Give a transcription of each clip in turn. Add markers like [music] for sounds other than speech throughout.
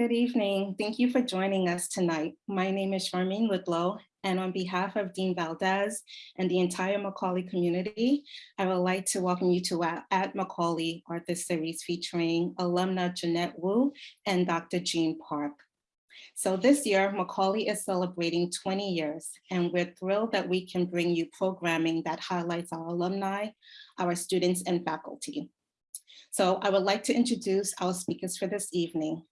Good evening. Thank you for joining us tonight. My name is Charmaine Ludlow, and on behalf of Dean Valdez and the entire Macaulay community, I would like to welcome you to our At Macaulay Author Series featuring alumna Jeanette Wu and Dr. Jean Park. So this year, Macaulay is celebrating 20 years, and we're thrilled that we can bring you programming that highlights our alumni, our students, and faculty. So I would like to introduce our speakers for this evening.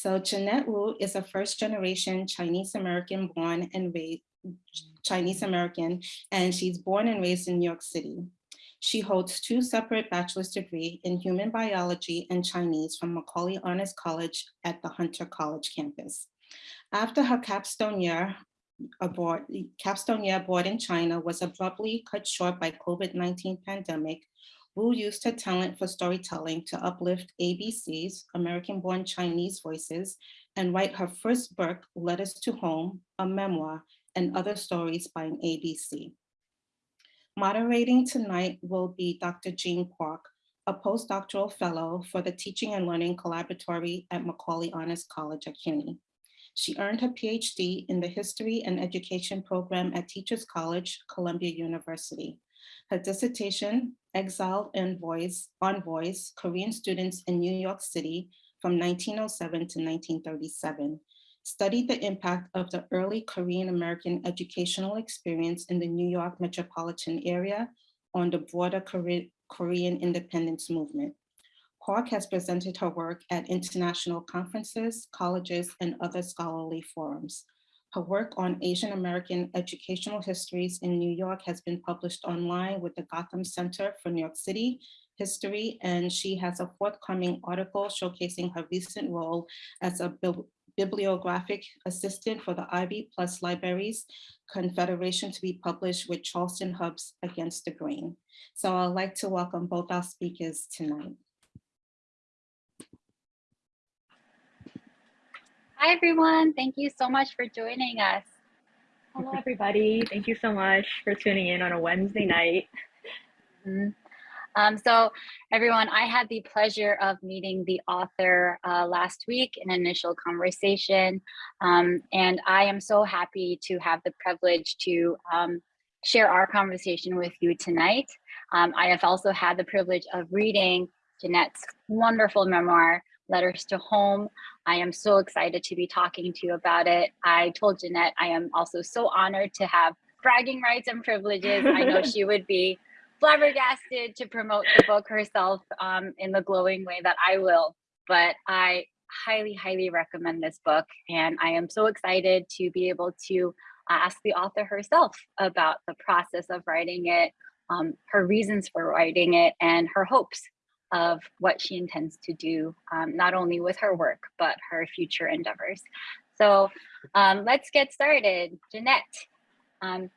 So Jeanette Wu is a first generation Chinese American born and raised Chinese American, and she's born and raised in New York City. She holds two separate bachelor's degree in human biology and Chinese from Macaulay Honors College at the Hunter College campus. After her capstone year abroad, capstone year abroad in China was abruptly cut short by COVID-19 pandemic, Wu used her talent for storytelling to uplift ABC's, American-born Chinese voices, and write her first book, Letters to Home, a memoir, and other stories by an ABC. Moderating tonight will be Dr. Jean Park, a postdoctoral fellow for the Teaching and Learning Collaboratory at Macaulay Honors College at CUNY. She earned her PhD in the History and Education program at Teachers College, Columbia University. Her dissertation, Exiled Envoys, Korean Students in New York City from 1907 to 1937, studied the impact of the early Korean American educational experience in the New York metropolitan area on the broader Korean independence movement. Park has presented her work at international conferences, colleges, and other scholarly forums. Her work on Asian American educational histories in New York has been published online with the Gotham Center for New York City History, and she has a forthcoming article showcasing her recent role as a bibliographic assistant for the Ivy Plus Libraries Confederation to be published with Charleston Hubs Against the Grain. So I'd like to welcome both our speakers tonight. Hi, everyone. Thank you so much for joining us. Hello, everybody. Thank you so much for tuning in on a Wednesday night. Mm -hmm. um, so everyone, I had the pleasure of meeting the author uh, last week in initial conversation. Um, and I am so happy to have the privilege to um, share our conversation with you tonight. Um, I have also had the privilege of reading Jeanette's wonderful memoir, Letters to Home. I am so excited to be talking to you about it. I told Jeanette I am also so honored to have bragging rights and privileges. I know [laughs] she would be flabbergasted to promote the book herself um, in the glowing way that I will, but I highly, highly recommend this book. And I am so excited to be able to ask the author herself about the process of writing it, um, her reasons for writing it, and her hopes of what she intends to do, um, not only with her work, but her future endeavors. So um, let's get started. Jeanette, um,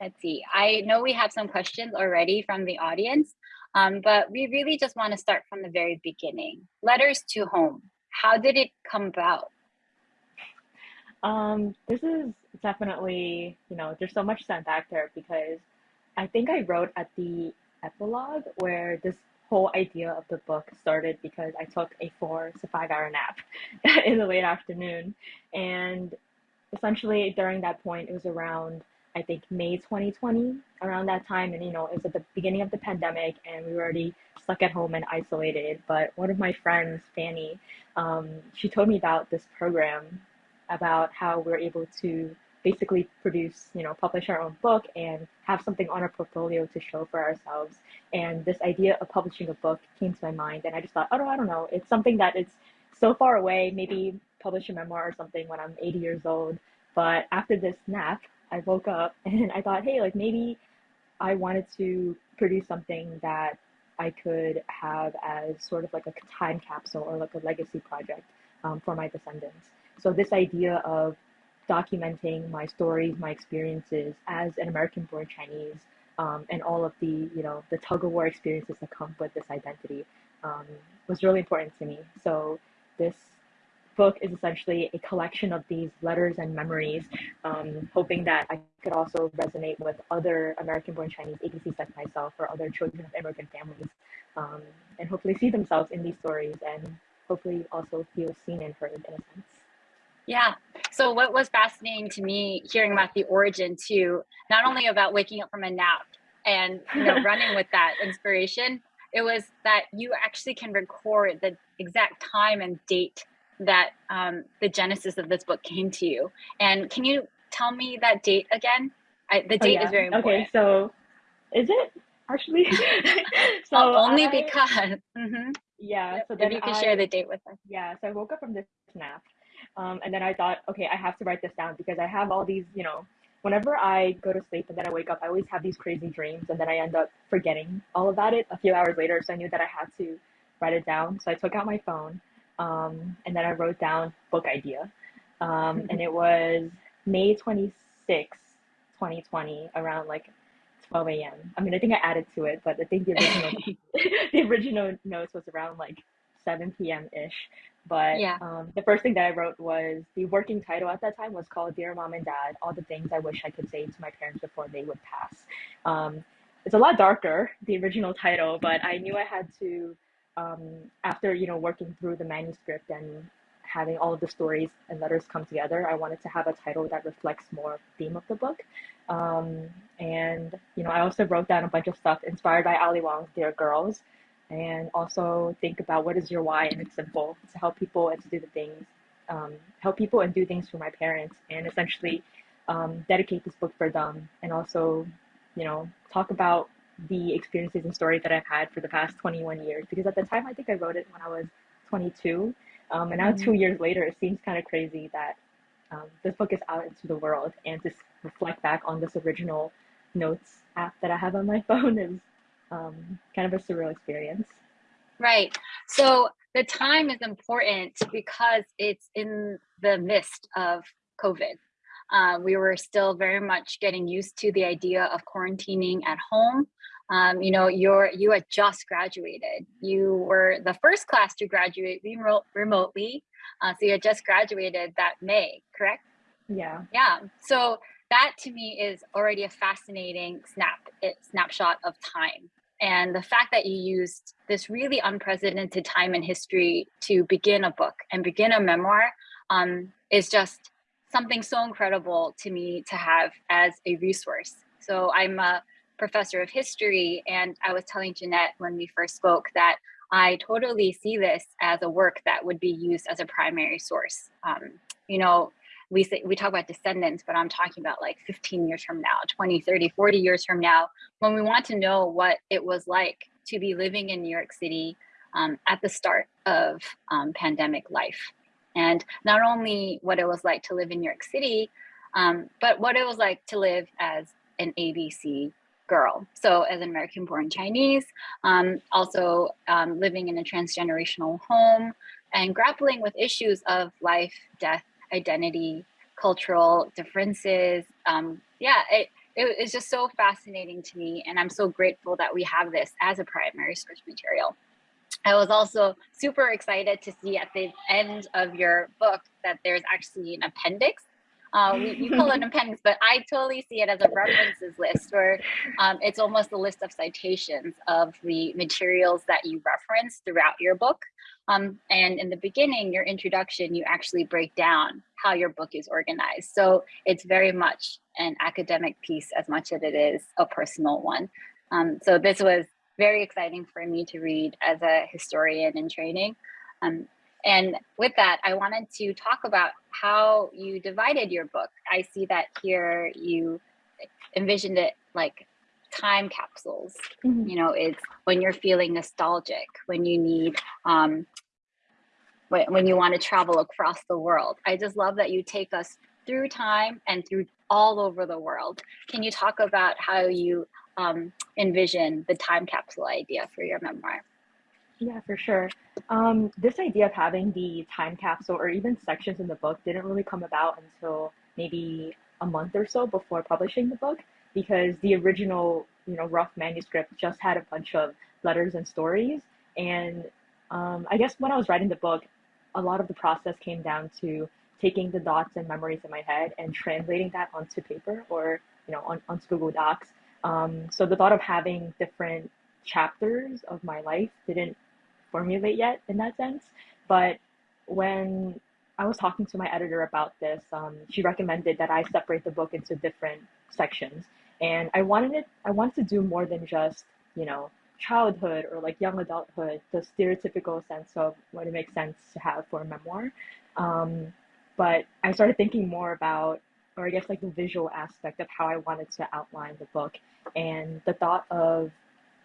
let's see. I know we have some questions already from the audience, um, but we really just want to start from the very beginning. Letters to Home, how did it come about? Um, this is definitely, you know, there's so much to unpack there because I think I wrote at the epilogue where this whole idea of the book started because I took a four to five hour nap [laughs] in the late afternoon. And essentially during that point, it was around, I think, May 2020, around that time. And, you know, it was at the beginning of the pandemic and we were already stuck at home and isolated. But one of my friends, Fanny, um, she told me about this program about how we're able to basically produce, you know, publish our own book and have something on our portfolio to show for ourselves. And this idea of publishing a book came to my mind, and I just thought, oh, no, I don't know, it's something that it's so far away. Maybe publish a memoir or something when I'm 80 years old. But after this nap, I woke up [laughs] and I thought, hey, like maybe I wanted to produce something that I could have as sort of like a time capsule or like a legacy project um, for my descendants. So this idea of documenting my stories, my experiences as an American-born Chinese, um, and all of the you know the tug of war experiences that come with this identity um, was really important to me. So this book is essentially a collection of these letters and memories, um, hoping that I could also resonate with other American-born Chinese ABCs like myself or other children of immigrant families, um, and hopefully see themselves in these stories and hopefully also feel seen and heard in a sense. Yeah. So what was fascinating to me hearing about the origin too, not only about waking up from a nap and you know [laughs] running with that inspiration, it was that you actually can record the exact time and date that um, the genesis of this book came to you. And can you tell me that date again? I, the Oh, date yeah. is very important. Okay, so is it actually? [laughs] [laughs] so Oh, only I- because. Mhm. yeah. So If then you can I, share the date with us. Yeah, so I woke up from this nap, um, and then I thought, okay, I have to write this down because I have all these, you know, whenever I go to sleep and then I wake up, I always have these crazy dreams, and then I end up forgetting all about it a few hours later. So I knew that I had to write it down. So I took out my phone, um, and then I wrote down book idea, um, and it was May 26, 2020, around like 12 a.m. I mean, I think I added to it, but I think the original [laughs] [laughs] the original notes was around like 7 p.m. ish. But Yeah. um, the first thing that I wrote was the working title at that time was called Dear Mom and Dad All the Things I Wish I Could Say to My Parents Before They Would Pass. Um, it's a lot darker, the original title, but I knew I had to, um, after you know working through the manuscript and having all of the stories and letters come together, I wanted to have a title that reflects more theme of the book. Um, and you know, I also wrote down a bunch of stuff inspired by Ali Wong's Dear Girls, and also think about what is your why, and it's simple to help people and to do the things, um, help people and do things for my parents, and essentially um, dedicate this book for them, and also, you know, talk about the experiences and stories that I've had for the past 21 years. Because at the time, I think I wrote it when I was 22, um, and now Mhm. two years later, it seems kind of crazy that um, this book is out into the world, and to reflect back on this original notes app that I have on my [laughs] phone is um, kind of a surreal experience. Right. So the time is important because it's in the midst of COVID. Uh, we were still very much getting used to the idea of quarantining at home. Um, you know, you're you had just graduated. You were the first class to graduate remo- remotely. Uh, so you had just graduated that May, correct? Yeah. Yeah. So that to me is already a fascinating snap it, snapshot of time. And the fact that you used this really unprecedented time in history to begin a book and begin a memoir um, is just something so incredible to me to have as a resource. So I'm a professor of history, and I was telling Jeanette when we first spoke that I totally see this as a work that would be used as a primary source. Um, you know, we say we talk about descendants but i'm talking about like 15 years from now 20 30 40 years from now when we want to know what it was like to be living in new york city um, at the start of um, pandemic life. And not only what it was like to live in new york city um, but what it was like to live as an abc girl. So as an american born chinese um, also um, living in a transgenerational home and grappling with issues of life death identity, cultural differences. Um, yeah, it, it, it's just so fascinating to me. And I'm so grateful that we have this as a primary source material. I was also super excited to see at the end of your book that there's actually an appendix. Uh, we, we call it an appendix, but I totally see it as a references list where um, it's almost a list of citations of the materials that you reference throughout your book. Um, and in the beginning, your introduction, you actually break down how your book is organized. So it's very much an academic piece as much as it is a personal one. Um, so this was very exciting for me to read as a historian in training. Um, and with that, I wanted to talk about how you divided your book. I see that here you envisioned it like time capsules Mhm. you know it's when you're feeling nostalgic when you need um when, when you want to travel across the world i just love that you take us through time and through all over the world can you talk about how you um, envision the time capsule idea for your memoir Yeah, for sure. Um, this idea of having the time capsule or even sections in the book didn't really come about until maybe a month or so before publishing the book because the original, you know, rough manuscript just had a bunch of letters and stories. And um, I guess when I was writing the book, a lot of the process came down to taking the dots and memories in my head and translating that onto paper or, you know, on, onto Google Docs. Um, so the thought of having different chapters of my life didn't formulate yet in that sense. but when I was talking to my editor about this, um, she recommended that I separate the book into different sections, and I wanted it. I wanted to do more than just you know childhood or like young adulthood, the stereotypical sense of what it makes sense to have for a memoir. Um, but I started thinking more about, or I guess like the visual aspect of how I wanted to outline the book, and the thought of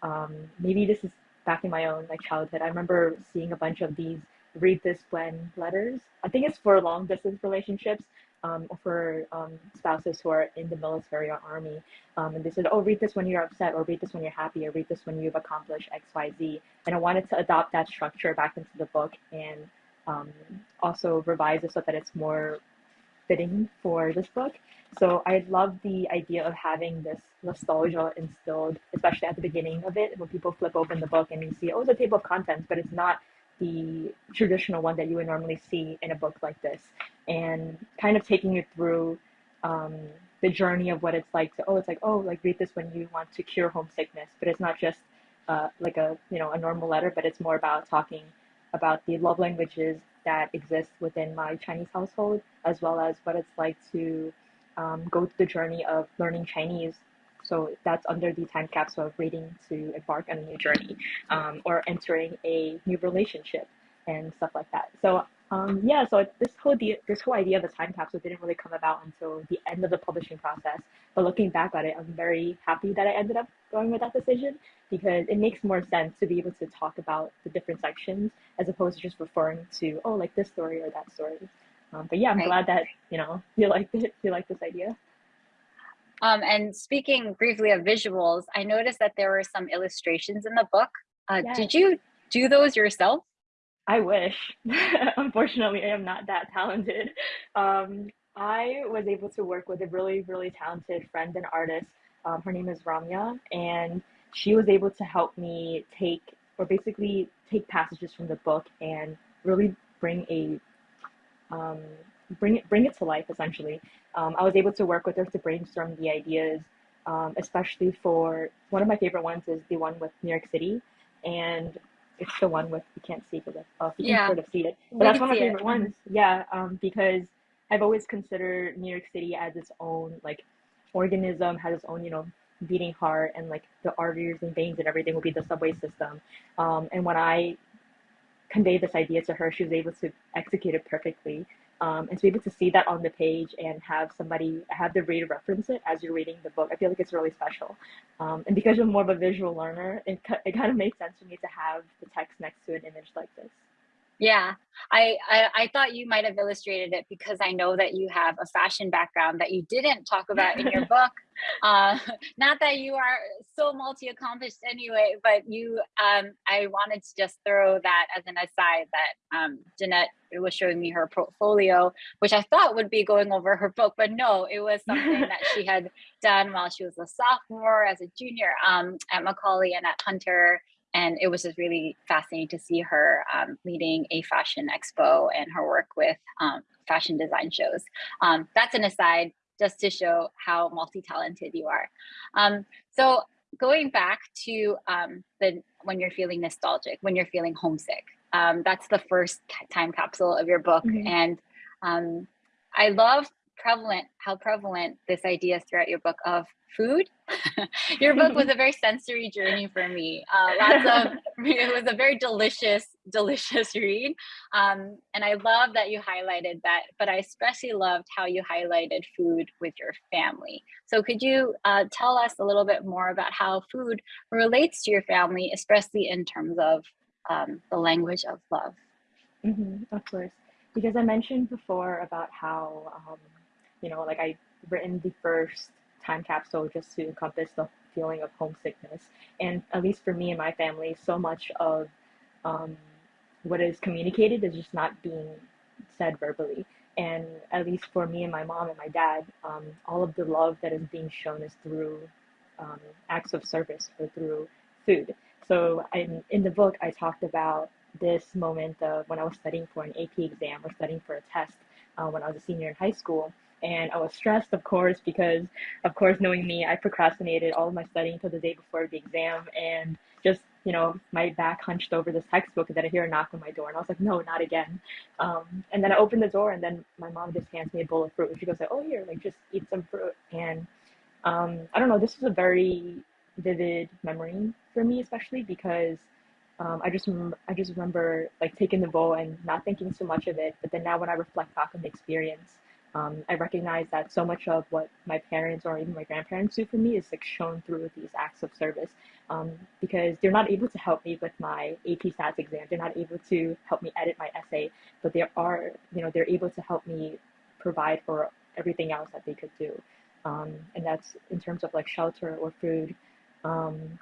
um, maybe this is back in my own like childhood. I remember seeing a bunch of these read this when letters. I think it's for long distance relationships um, or for um, spouses who are in the military or army. Um, and they said, oh, read this when you're upset, or read this when you're happy, or read this when you've accomplished X, Y, Z. And I wanted to adopt that structure back into the book and um, also revise it so that it's more fitting for this book. So I love the idea of having this nostalgia instilled, especially at the beginning of it, when people flip open the book and you see, oh, it's a table of contents, but it's not the traditional one that you would normally see in a book like this. And kind of taking you through um, the journey of what it's like to, oh, it's like, oh, like read this when you want to cure homesickness, but it's not just uh, like a, you know, a normal letter, but it's more about talking about the love languages that exist within my Chinese household, as well as what it's like to um, go through the journey of learning Chinese. So that's under the time capsule of reading to embark on a new journey um, or entering a new relationship and stuff like that. So um, yeah, so this whole this whole idea of the time capsule didn't really come about until the end of the publishing process. But looking back at it, I'm very happy that I ended up going with that decision because it makes more sense to be able to talk about the different sections as opposed to just referring to oh like this story or that story. Um, but yeah, I'm right. glad that you know [laughs] you liked it. You like this idea. Um, and speaking briefly of visuals, I noticed that there were some illustrations in the book. Uh, yes. Did you do those yourself? I wish. [laughs] Unfortunately, I am not that talented. Um, I was able to work with a really, really talented friend and artist. Um, her name is Ramya, and she was able to help me take, or basically take passages from the book and really bring a, um, bring it, bring it to life. Essentially, um, I was able to work with her to brainstorm the ideas, um, especially for one of my favorite ones is the one with New York City, and it's the one with you can't see it, uh, you yeah. can sort of see it. But we that's one of my favorite it. ones. Yeah, um, because I've always considered New York City as its own like organism, has its own you know beating heart, and like the arteries and veins and everything will be the subway system. Um, and when I conveyed this idea to her, she was able to execute it perfectly. Um, and to be able to see that on the page and have somebody have the reader reference it as you're reading the book, I feel like it's really special. Um, and because you're more of a visual learner, it, it kind of makes sense for me to have the text next to an image like this. Yeah, I, I, I thought you might have illustrated it because I know that you have a fashion background that you didn't talk about in your [laughs] book. Uh, [laughs] not that you are so multi-accomplished anyway, but you um, I wanted to just throw that as an aside that um, Jeanette was showing me her portfolio, which I thought would be going over her book, but no, it was something that she [laughs] had done while she was a sophomore, as a junior um, at Macaulay and at Hunter and it was just really fascinating to see her um, leading a fashion expo and her work with um, fashion design shows. Um, that's an aside just to show how multi-talented you are. Um, so going back to um, the when you're feeling nostalgic, when you're feeling homesick, um, that's the first time capsule of your book. Mm -hmm. And I love prevalent how prevalent this idea is throughout your book of food. [laughs] Your book was a very sensory journey for me. Uh, lots of [laughs] [laughs] it was a very delicious, delicious read, um, and I love that you highlighted that. But I especially loved how you highlighted food with your family. So could you uh, tell us a little bit more about how food relates to your family, especially in terms of um, the language of love? Mm -hmm, of course, because I mentioned before about how um, you know, like I written the first time capsule just to encompass the feeling of homesickness. And at least for me and my family, so much of um, what is communicated is just not being said verbally. And at least for me and my mom and my dad, um, all of the love that is being shown is through um, acts of service or through food. So in, in the book, I talked about this moment of when I was studying for an AP exam or studying for a test uh, when I was a senior in high school and I was stressed, of course, because, of course, knowing me, I procrastinated all of my studying until the day before the exam and just you know, my back hunched over this textbook, and then I hear a knock on my door, and I was like, no, not again. Um, and then I opened the door, and then my mom just hands me a bowl of fruit, and she goes like, oh here, like just eat some fruit. And um, I don't know, this was a very vivid memory for me, especially because um, I just I just remember like taking the bowl and not thinking so much of it. But then now when I reflect back on the experience, um, I recognize that so much of what my parents or even my grandparents do for me is like shown through these acts of service. Um, because they're not able to help me with my AP Stats exam. They're not able to help me edit my essay, but they are, you know, they're able to help me provide for everything else that they could do. Um, and that's in terms of like shelter or food. Um,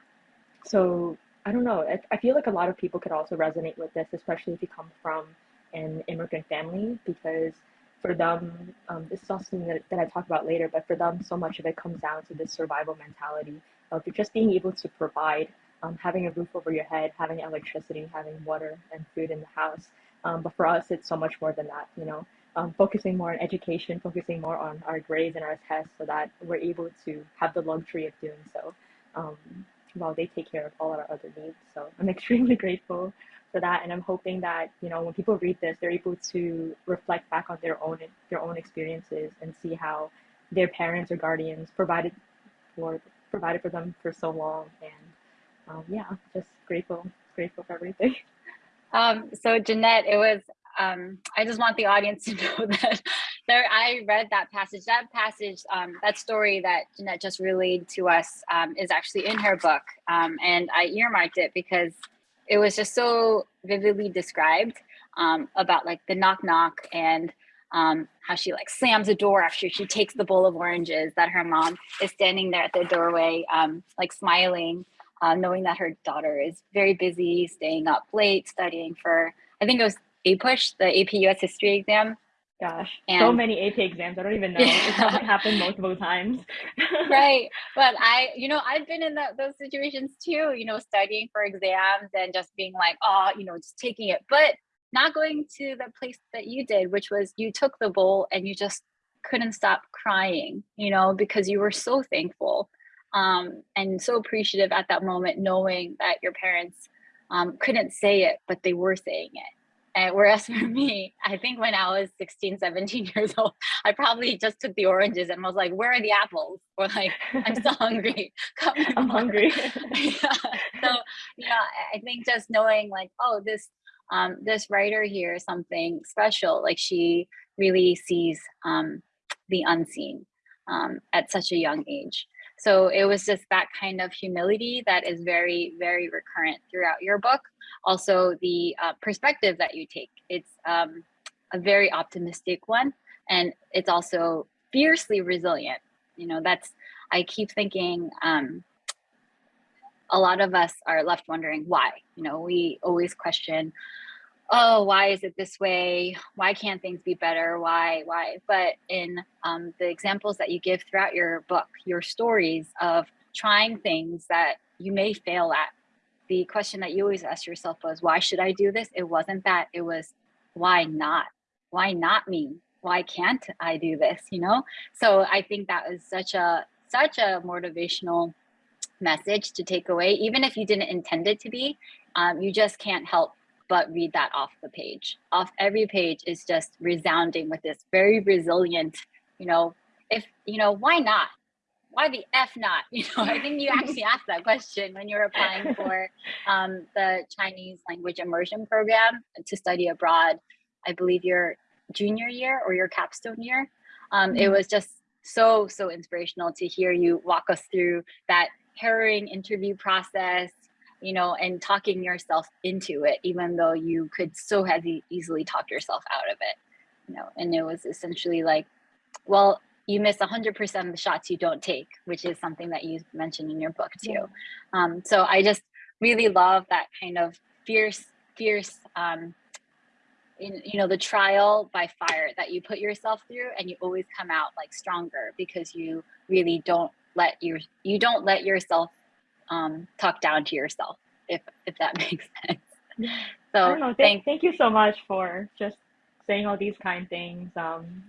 so I don't know. I, I feel like a lot of people could also resonate with this, especially if you come from an immigrant family, because for them, um, this is also something that, that I talk about later, but for them, so much of it comes down to this survival mentality of just being able to provide, um, having a roof over your head, having electricity, having water and food in the house. Um, but for us, it's so much more than that, you know, um, focusing more on education, focusing more on our grades and our tests so that we're able to have the luxury of doing so um, while they take care of all our other needs. So I'm [laughs] extremely grateful for that and i'm hoping that you know when people read this they're able to reflect back on their own their own experiences and see how their parents or guardians provided for provided for them for so long. And um, yeah just grateful grateful for everything. [laughs] Um, so jeanette it was um, i just want the audience [laughs] to know that there i read that passage. That passage um, that story that jeanette just relayed to us um, is actually in her book um, and i earmarked it because it was just so vividly described um, about like the knock knock and um, how she like slams the door after she takes the bowl of oranges that her mom is standing there at the doorway um, like smiling uh, knowing that her daughter is very busy staying up late studying for i think it was APUSH the ap us history exam Gosh, and, so many AP exams. I don't even know. It's [laughs] probably happened multiple times. [laughs] right. But I, you know, I've been in the, those situations too, you know, studying for exams and just being like, oh, you know, just taking it, but not going to the place that you did, which was you took the bowl and you just couldn't stop crying, you know, because you were so thankful um, and so appreciative at that moment, knowing that your parents um, couldn't say it, but they were saying it and whereas [laughs] for me, I think when I was 16, 17 [laughs] years old, I probably just took the oranges and was like, where are the apples? Or like, I'm so [laughs] hungry. I'm hungry. yeah. So, know, I think just knowing like, oh, this um, this writer here is something special. Like she really sees um, the unseen um, at such a young age. So it was just that kind of humility that is very, very recurrent throughout your book. Also, the uh, perspective that you take. It's um, a very optimistic one, and it's also fiercely resilient. You know, that's, I keep thinking, um, a lot of us are left wondering why. You know, we always question, oh, why is it this way? Why can't things be better? Why, why? But in um, the examples that you give throughout your book, your stories of trying things that you may fail at, the question that you always ask yourself was, why should I do this? It wasn't that, it was, why not? Why not me? Why can't I do this? You know? So I think that was such a, such a motivational message to take away, even if you didn't intend it to be, um, you just can't help but read that off the page. Off every page is just resounding with this very resilient, you know, if, you know, why not? Why the F not? [laughs] You know, I think you actually asked that question when you were applying for [laughs] um, the Chinese language immersion program to study abroad. I believe your junior year or your capstone year. Um. It was just so, so inspirational to hear you walk us through that harrowing interview process, you know, and talking yourself into it, even though you could so have easily talk yourself out of it, you know, and it was essentially like, well, you miss 100% of the shots you don't take, which is something that you mentioned in your book too. Yeah. Um, so I just really love that kind of fierce, fierce, um, in, you know, the trial by fire that you put yourself through and you always come out like stronger because you really don't let your, you don't let yourself um, talk down to yourself, if if that [laughs] makes sense. So know. Thank, thank you so much for just saying all these kind things. Um,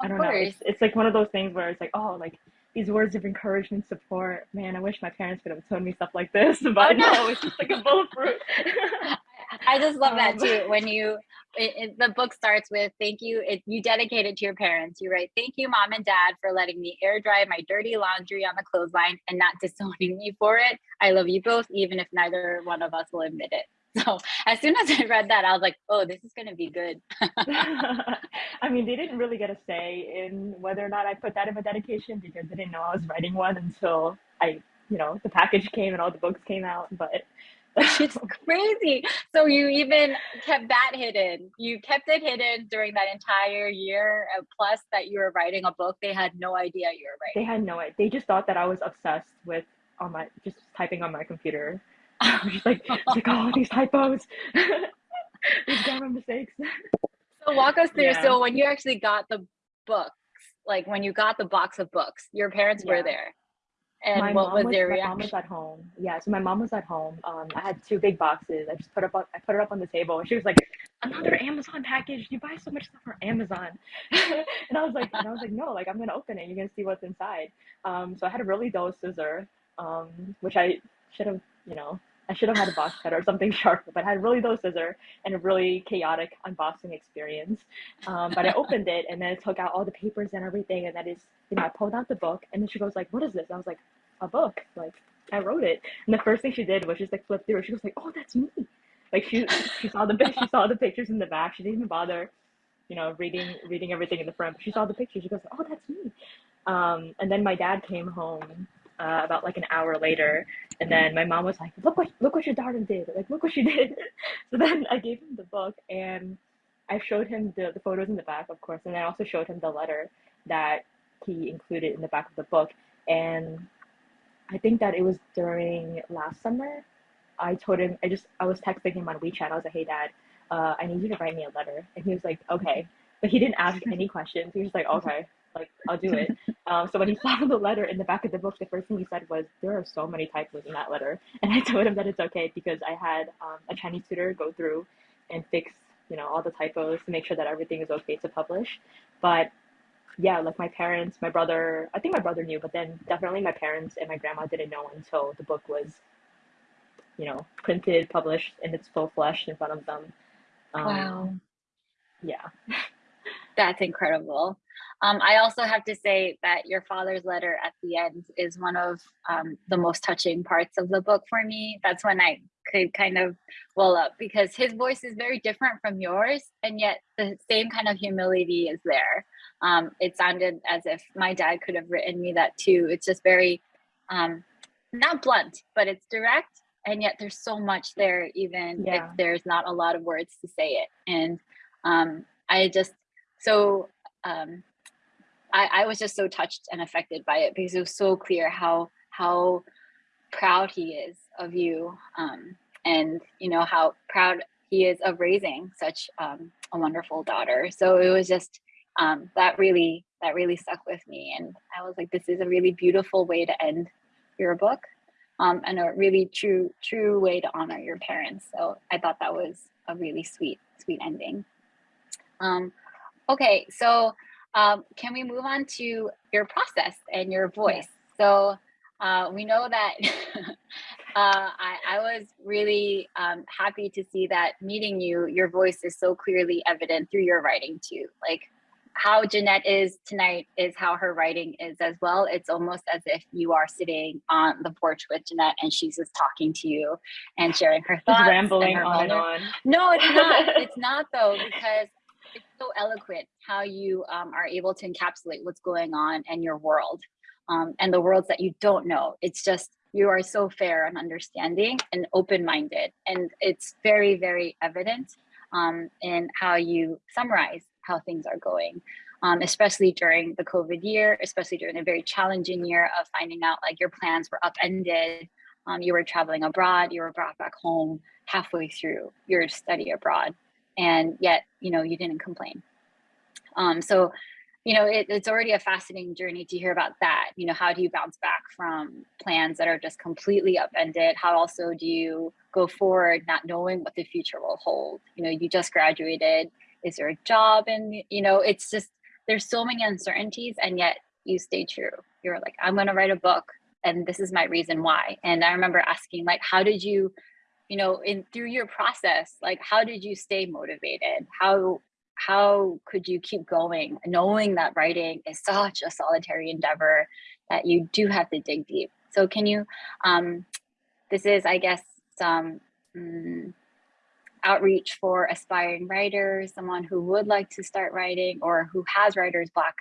I don't know. It's, it's like one of those things where it's like, oh, like these words of encouragement, support. Man, I wish my parents could have told me stuff like this, [laughs] but no. no, it's just like a bulletproof. [laughs] I just love that Um, too. [laughs] When you, it, it- the book starts with thank you. It, you dedicate it to your parents. You write, thank you, mom and dad, for letting me air dry my dirty laundry on the clothesline and not disowning me for it. I love you both, even if neither one of us will admit it. [laughs] So as soon as I read that, I was like, oh, this is going to be good. [laughs] I mean, they didn't really get a say in whether or not I put that in my dedication because they didn't know I was writing one until I, you know, the package came and all the books came out. But [laughs] it's crazy. So you even kept that hidden. You kept it hidden during that entire year. uh, Plus, that you were writing a book, they had no idea you were writing. they had no idea. They just thought that I was obsessed with on my just typing on my computer. [laughs] I was just like, like oh, these typos, [laughs] these grammar mistakes. So walk us through. Yeah. So when you actually got the books, like when you got the box of books, your parents were there. And my what mom was their my mom was at home. Yeah, so my mom was at home. Um, I had two big boxes. I just put up on, I put it up on the table, and she was like, "Another Amazon package. You buy so much stuff from Amazon." [laughs] and I was like, and I was like, "No, like I'm gonna open it. You're gonna see what's inside." Um, so I had a really dull scissor, um, which I should have, you know, I should have had a box cutter or something [laughs] sharp, but I had really dull scissor and a really chaotic unboxing experience. Um, but I [laughs] opened it and then I took out all the papers and everything, and that is, you know, I pulled out the book, and then she goes like, "What is this?" I was like, "A book." Like I wrote it, and the first thing she did was just like flip through. it. She was like, "Oh, that's me." Like she she saw the she saw the pictures in the back. She didn't even bother, you know, reading reading everything in the front. But she saw the pictures. She goes, "Oh, that's me." Um, and then my dad came home uh, about like an hour later, and then my mom was like, "Look what look what your daughter did! Like look what she [laughs] did." so then I gave him the book, and I showed him the the photos in the back, of course, and I also showed him the letter that he included in the back of the book. And I think that it was during last summer. I told him I just I was texting him on WeChat. I was like, "Hey, Dad, uh, I need you to write me a letter," and he was like, "Okay," but he didn't ask any [laughs] questions. He was just like, "Okay." Like I'll do it. [laughs] Um, so when he saw the letter in the back of the book, the first thing he said was, "There are so many typos in that letter," and I [laughs] told him that it's okay because I had um, a Chinese tutor go through and fix, you know, all the typos to make sure that everything is okay to publish. But yeah, like my parents, my brother, I think my brother knew, but then definitely my parents and my grandma didn't know until the book was, you know, printed, published in its full flesh in front of them. Um, Wow. Yeah. [laughs] That's incredible. Um, I also have to say that your father's letter at the end is one of um, the most touching parts of the book for me. That's when I could kind of well up because his voice is very different from yours, and yet the same kind of humility is there. Um, it sounded as if my dad could have written me that too. It's just very um, not blunt, but it's direct, and yet there's so much there, even Yeah. if there's not a lot of words to say it. And um, I just so um, I, I was just so touched and affected by it because it was so clear how how proud he is of you um, and you know how proud he is of raising such um, a wonderful daughter. So it was just um, that really that really stuck with me and i was like this is a really beautiful way to end your book um, and a really true true way to honor your parents. So i thought that was a really sweet sweet ending. Um, okay so um, can we move on to your process and your voice? So uh, we know that [laughs] uh, I, I was really um, happy to see that meeting you, your voice is so clearly evident through your writing too. Like how Jeanette is tonight is how her writing is as well. It's almost as if you are sitting on the porch with Jeanette and she's just talking to you and sharing her thoughts. And rambling her on and on. no, it's not. [laughs] it's not though, because so eloquent how you um, are able to encapsulate what's going on in your world um, and the worlds that you don't know. It's just you are so fair and understanding and open-minded, and it's very, very evident um, in how you summarize how things are going. Um, especially during the COVID year, especially during a very challenging year of finding out like your plans were upended, um, you were traveling abroad, you were brought back home halfway through your study abroad and yet you know you didn't complain. Um, so you know it, it's already a fascinating journey to hear about that. You know how do you bounce back from plans that are just completely upended? How also do you go forward not knowing what the future will hold? You know you just graduated. Is there a job? And you know it's just there's so many uncertainties and yet you stay true. You're like, I'm going to write a book and this is my reason why. And I remember asking like, how did you, you know, in through your process, like, how did you stay motivated? How, how could you keep going knowing that writing is such a solitary endeavor that you do have to dig deep. So can you, um, this is, I guess, some um, outreach for aspiring writers, someone who would like to start writing or who has writer's block.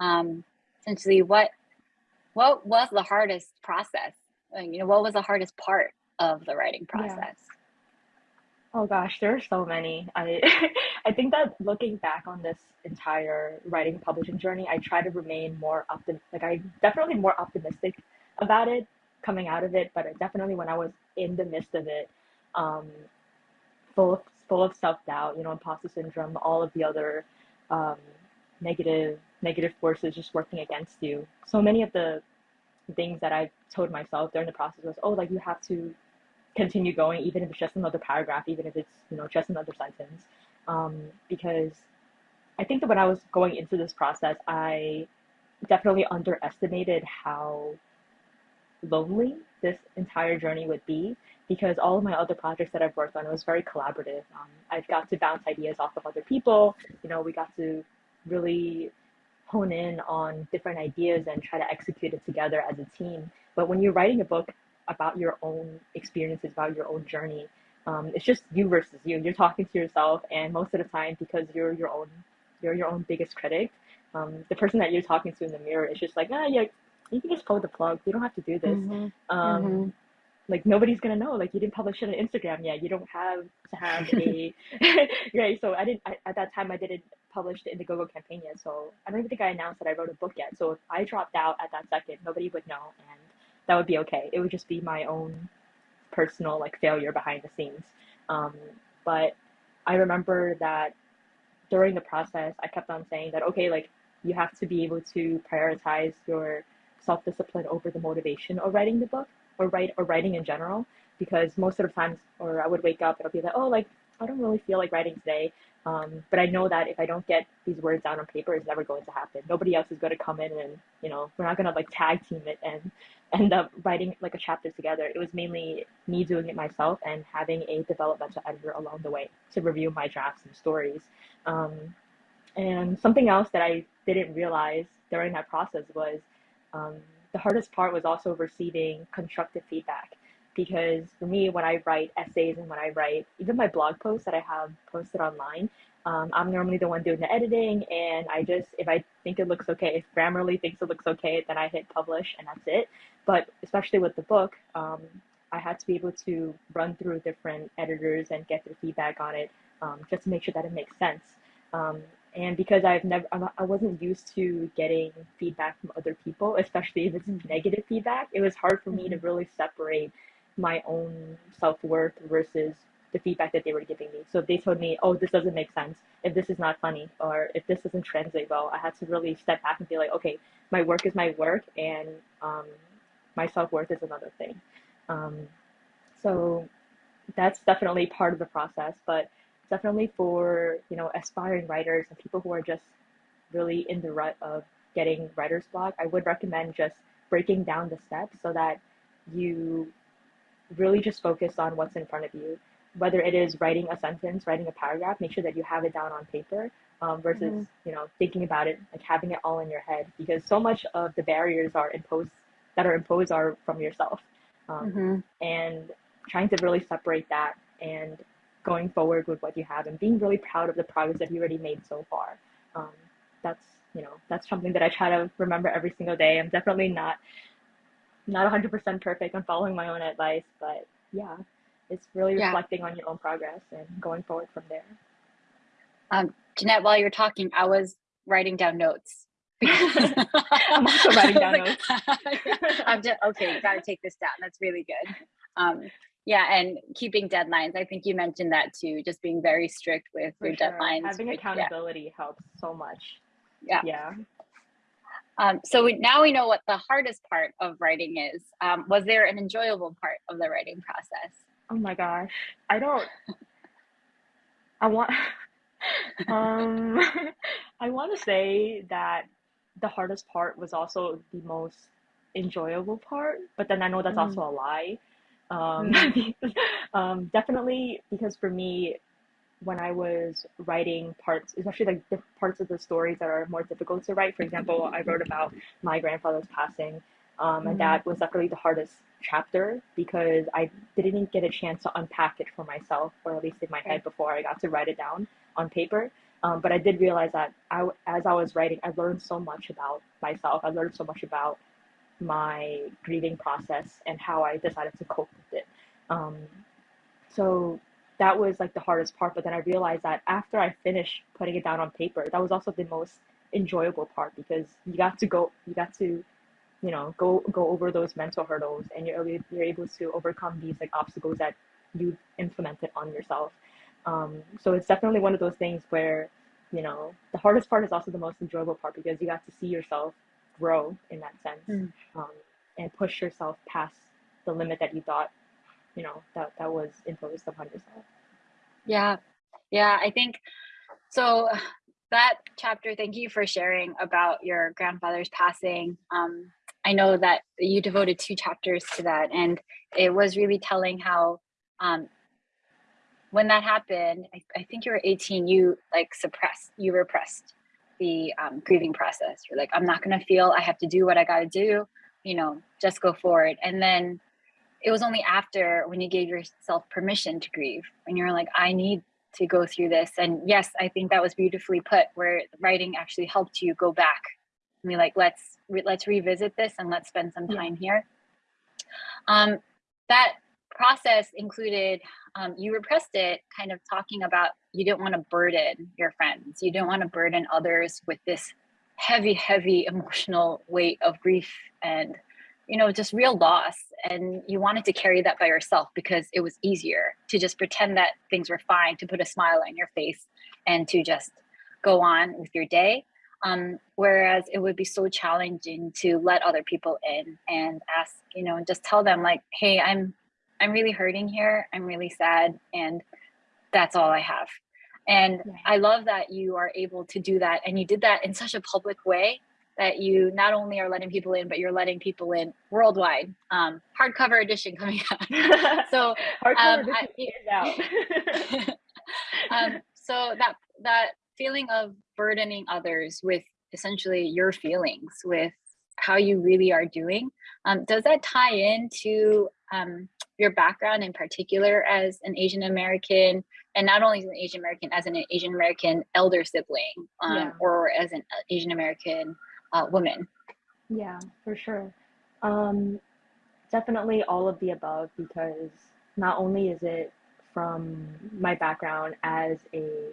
Um, essentially, what what was the hardest process? You know, what was the hardest part of the writing process? Yeah. Oh gosh, there are so many. I [laughs] I think that looking back on this entire writing publishing journey, I try to remain more optim like I definitely more optimistic about it coming out of it, but definitely when I was in the midst of it, um, full of, full of self doubt, you know, imposter syndrome, all of the other um, negative negative forces just working against you. So many of the things that I told myself during the process was, oh, like you have to continue going, even if it's just another paragraph, even if it's you know just another sentence, um, because I think that when I was going into this process, I definitely underestimated how lonely this entire journey would be because all of my other projects that I've worked on was very collaborative. Um, I've got to bounce ideas off of other people. You know, we got to really hone in on different ideas and try to execute it together as a team. But when you're writing a book about your own experiences, about your own journey, um, it's just you versus you. You're talking to yourself, and most of the time, because you're your own, you're your own biggest critic. Um, the person that you're talking to in the mirror is just like, ah, yeah, you can just pull the plug. You don't have to do this. Mm-hmm. Um, mm-hmm. Like nobody's gonna know. Like you didn't publish it on Instagram yet. You don't have to have a [laughs] right. So I didn't I, at that time. I didn't publish it in the Indiegogo campaign yet. So I don't even think I announced that I wrote a book yet. So if I dropped out at that second, nobody would know, and that would be okay. It would just be my own personal like failure behind the scenes. Um, but I remember that during the process, I kept on saying that okay, like you have to be able to prioritize your self-discipline over the motivation of writing the book or write or writing in general because most of the times or I would wake up I'll be like, oh, like I don't really feel like writing today. Um, but I know that if I don't get these words down on paper, it's never going to happen. Nobody else is going to come in and, you know, we're not going to like tag team it and [laughs] end up writing like a chapter together. It was mainly me doing it myself and having a developmental editor along the way to review my drafts and stories. Um, and something else that I didn't realize during that process was um, the hardest part was also receiving constructive feedback because for me, when I write essays and when I write even my blog posts that I have posted online, um, I'm normally the one doing the editing, and I just if I think it looks okay, if Grammarly thinks it looks okay, then I hit publish, and that's it. But especially with the book, um, I had to be able to run through different editors and get their feedback on it, um, just to make sure that it makes sense. Um, and because I've never, I wasn't used to getting feedback from other people, especially if it's negative feedback, it was hard for me to mm-hmm. really separate my own self worth versus the feedback that they were giving me. So they told me, oh, this doesn't make sense, if this is not funny, or if this doesn't translate well, I had to really step back and be like, okay, my work is my work, and um, my self worth is another thing. Um, so that's definitely part of the process. But definitely for you know aspiring writers and people who are just really in the rut of getting writer's block, I would recommend just breaking down the steps so that you really just focus on what's in front of you. Whether it is writing a sentence, writing a paragraph, make sure that you have it down on paper um, versus mm-hmm. you know thinking about it like having it all in your head because so much of the barriers are imposed that are imposed are from yourself um, mm-hmm. and trying to really separate that and going forward with what you have and being really proud of the progress that you already made so far. Um, that's you know that's something that I try to remember every single day. I'm definitely not not 100% perfect on following my own advice, but yeah, it's really yeah. reflecting on your own progress and going forward from there. Um, Jeanette, while you're talking, I was writing down notes. [laughs] I'm also [laughs] writing down notes. [laughs] I'm just okay. Got to take this down. That's really good. Um, yeah, and keeping deadlines. I think you mentioned that too, just being very strict with For your sure. deadlines. Having accountability yeah. helps so much. Yeah. Yeah. Um, so we, now we know what the hardest part of writing is. Um, was there an enjoyable part of the writing process? Oh my gosh, I don't. I want. [laughs] um, [laughs] I want to say that the hardest part was also the most enjoyable part, but then I know that's Mm. also a lie. Um, [laughs] um, definitely because for me, when I was writing parts, especially like the parts of the stories that are more difficult to write. For example, I wrote about my grandfather's passing, um, and Mhm. that was definitely the hardest chapter because I didn't get a chance to unpack it for myself, or at least in my head, before I got to write it down on paper. Um, but I did realize that I, as I was writing, I learned so much about myself. I learned so much about my grieving process and how I decided to cope with it. Um, so that was like the hardest part. But then I realized that after I finished putting it down on paper, that was also the most enjoyable part because you got to go, you got to, you know, go go over those mental hurdles, and you're able, you're able to overcome these like obstacles that you implemented on yourself. Um, so it's definitely one of those things where, you know, the hardest part is also the most enjoyable part because you got to see yourself grow in that sense Mm. um, and push yourself past the limit that you thought, you know, that, that was imposed upon yourself. Yeah. Yeah, I think so that chapter, thank you for sharing about your grandfather's passing. Um, I know that you devoted two chapters to that, and it was really telling how um, when that happened, I, I think you were 18, you like suppressed, you repressed the um, grieving process. You're like, I'm not gonna feel, I have to do what I gotta do, you know, just go forward. And then it was only after when you gave yourself permission to grieve, when you're like, I need to go through this. And yes, I think that was beautifully put, where writing actually helped you go back. I be like, let's re- let's revisit this and let's spend some Yeah. time here. Um, that process included um, you repressed it, kind of talking about you didn't want to burden your friends, you didn't want to burden others with this heavy, heavy emotional weight of grief and you know just real loss and you wanted to carry that by yourself because it was easier to just pretend that things were fine to put a smile on your face and to just go on with your day. Um, whereas it would be so challenging to let other people in and ask you know and just tell them like hey i'm i'm really hurting here. I'm really sad and that's all i have. And i love that you are able to do that and you did that in such a public way that you not only are letting people in but you're letting people in worldwide um, hardcover edition coming [laughs] out so Hardcover Um, I- out. [laughs] um, so that that feeling of burdening others with essentially your feelings with how you really are doing um, does that tie into um, your background in particular as an asian american and not only as an asian american as an asian american elder sibling um, Yeah. or as an asian american uh, woman Yeah, for sure. Um, definitely all of the above because not only is it from my background as a,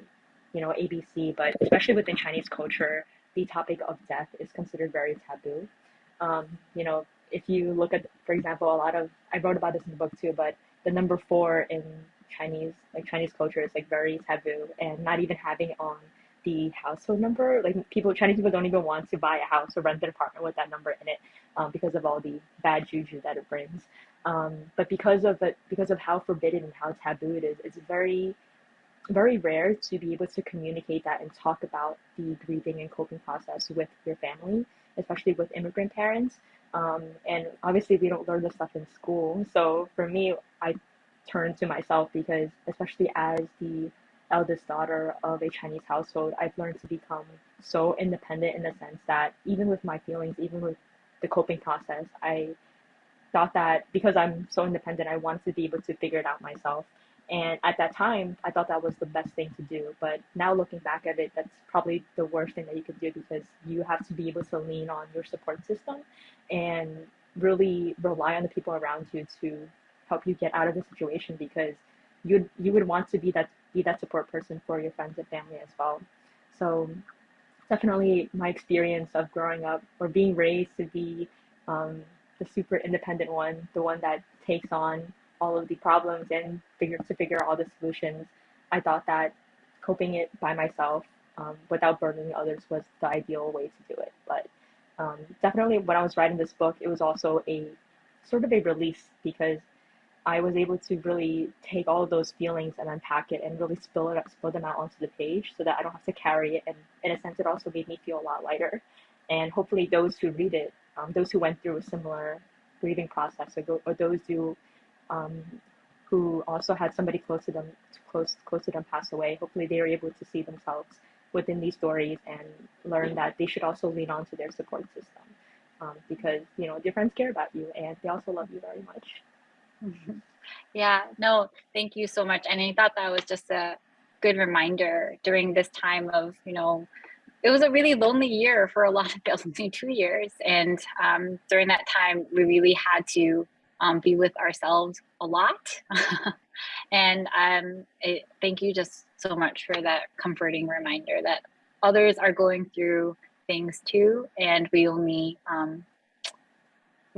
you know, ABC, but especially within Chinese culture, the topic of death is considered very taboo. Um, you know, if you look at, for example, a lot of, I wrote about this in the book too, but the number four in Chinese, like Chinese culture is like very taboo and not even having on the household number. Like people, Chinese people don't even want to buy a house or rent an apartment with that number in it um, because of all the bad juju that it brings. Um, but because of it, because of how forbidden and how taboo it is, it's very, very rare to be able to communicate that and talk about the grieving and coping process with your family, especially with immigrant parents. Um, and obviously, we don't learn this stuff in school. So for me, I turn to myself because, especially as the eldest daughter of a Chinese household, I've learned to become so independent in the sense that even with my feelings, even with the coping process, I thought that because I'm so independent, I wanted to be able to figure it out myself. And at that time, I thought that was the best thing to do. But now looking back at it, that's probably the worst thing that you could do because you have to be able to lean on your support system and really rely on the people around you to help you get out of the situation because you you would want to be that be that support person for your friends and family as well. So definitely my experience of growing up or being raised to be um, the super independent one, the one that takes on all of the problems and figure to figure out all the solutions. I thought that coping it by myself um, without burdening others was the ideal way to do it. But um, definitely, when I was writing this book, it was also a sort of a release because I was able to really take all of those feelings and unpack it and really spill it spill them out onto the page so that I don't have to carry it. And in a sense, it also made me feel a lot lighter. and hopefully those who read it, um, those who went through a similar grieving process, or, go, or those who um, who also had somebody close to them close close to them pass away, hopefully they are able to see themselves within these stories and learn that they should also lean on to their support system um, because you know your friends care about you and they also love you very much. Yeah, no, thank you so much. And I thought that was just a good reminder during this time of, you know, it was a really lonely year for a [laughs] lot of only two years. And um, during that time, we really had to um, be with ourselves a lot. [laughs] and um, it, thank you just so much for that comforting reminder that others are going through things too. And we only, um,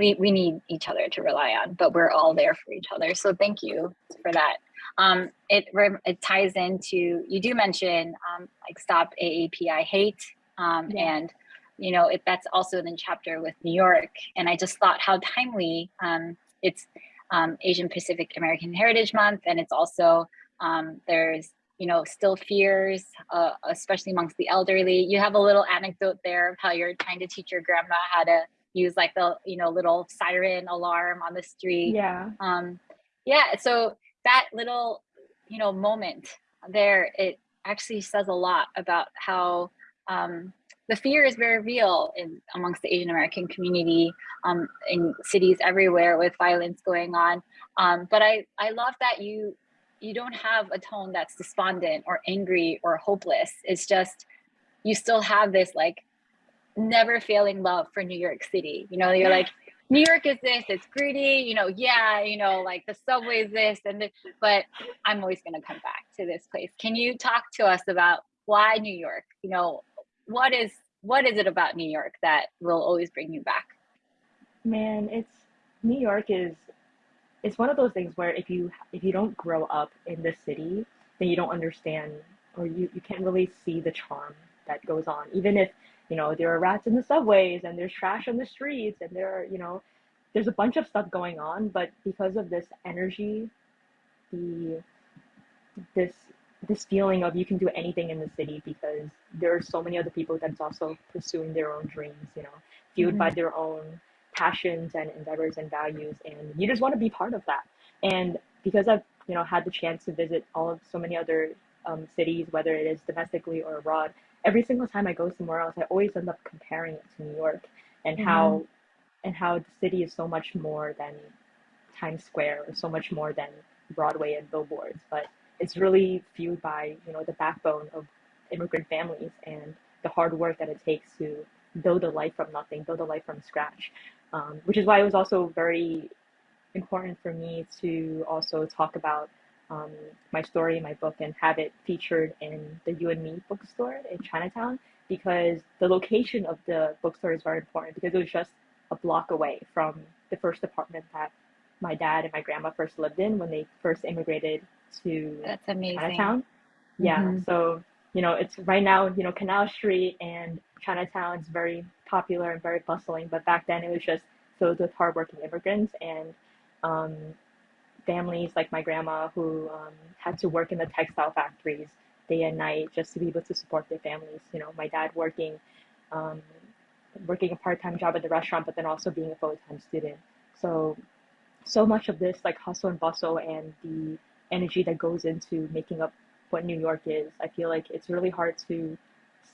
we, we need each other to rely on, but we're all there for each other. So thank you for that. Um, it, it ties into, you do mention um, like stop AAPI hate um, yeah. and you know, it, that's also in the chapter with New York. And I just thought how timely um, it's um, Asian Pacific American Heritage Month. And it's also, um, there's, you know, still fears, uh, especially amongst the elderly. You have a little anecdote there of how you're trying to teach your grandma how to use like the, you know, little siren alarm on the street. Yeah. Um, yeah. So that little, you know, moment there, it actually says a lot about how um, the fear is very real in amongst the Asian American community um, in cities everywhere with violence going on. Um, but I, I love that you you don't have a tone that's despondent or angry or hopeless. It's just you still have this like never failing love for New York City. You know, you're like, New York is this, it's gritty, you know, yeah, you know, like the subway is this and this, but I'm always gonna come back to this place. Can you talk to us about why New York? You know, what is what is it about New York that will always bring you back? Man, it's New York is it's one of those things where if you if you don't grow up in the city, then you don't understand or you, you can't really see the charm that goes on. Even if, you know, there are rats in the subways and there's trash on the streets and there are, you know, there's a bunch of stuff going on, but because of this energy, the this this feeling of you can do anything in the city because there are so many other people that's also pursuing their own dreams, you know, fueled mm-hmm. by their own passions and endeavors and values, and you just want to be part of that. And because I've you know had the chance to visit all of so many other um, cities, whether it is domestically or abroad, every single time I go somewhere else, I always end up comparing it to New York and mm-hmm. how and how the city is so much more than Times Square or so much more than Broadway and billboards, but it's really fueled by you know the backbone of immigrant families and the hard work that it takes to build a life from nothing, build a life from scratch. Um, which is why it was also very important for me to also talk about um, my story, my book, and have it featured in the Yu and Me bookstore in Chinatown because the location of the bookstore is very important because it was just a block away from the first apartment that my dad and my grandma first lived in when they first immigrated to That's amazing. Chinatown. Yeah. Mm-hmm. So, you know, it's right now, you know, Canal Street and Chinatown is very popular and very bustling, but back then it was just filled with hardworking immigrants and um, families like my grandma who um, had to work in the textile factories day and night just to be able to support their families. You know, my dad working um, working a part-time job at the restaurant, but then also being a full-time student. So, so much of this like hustle and bustle and the energy that goes into making up what New York is. I feel like it's really hard to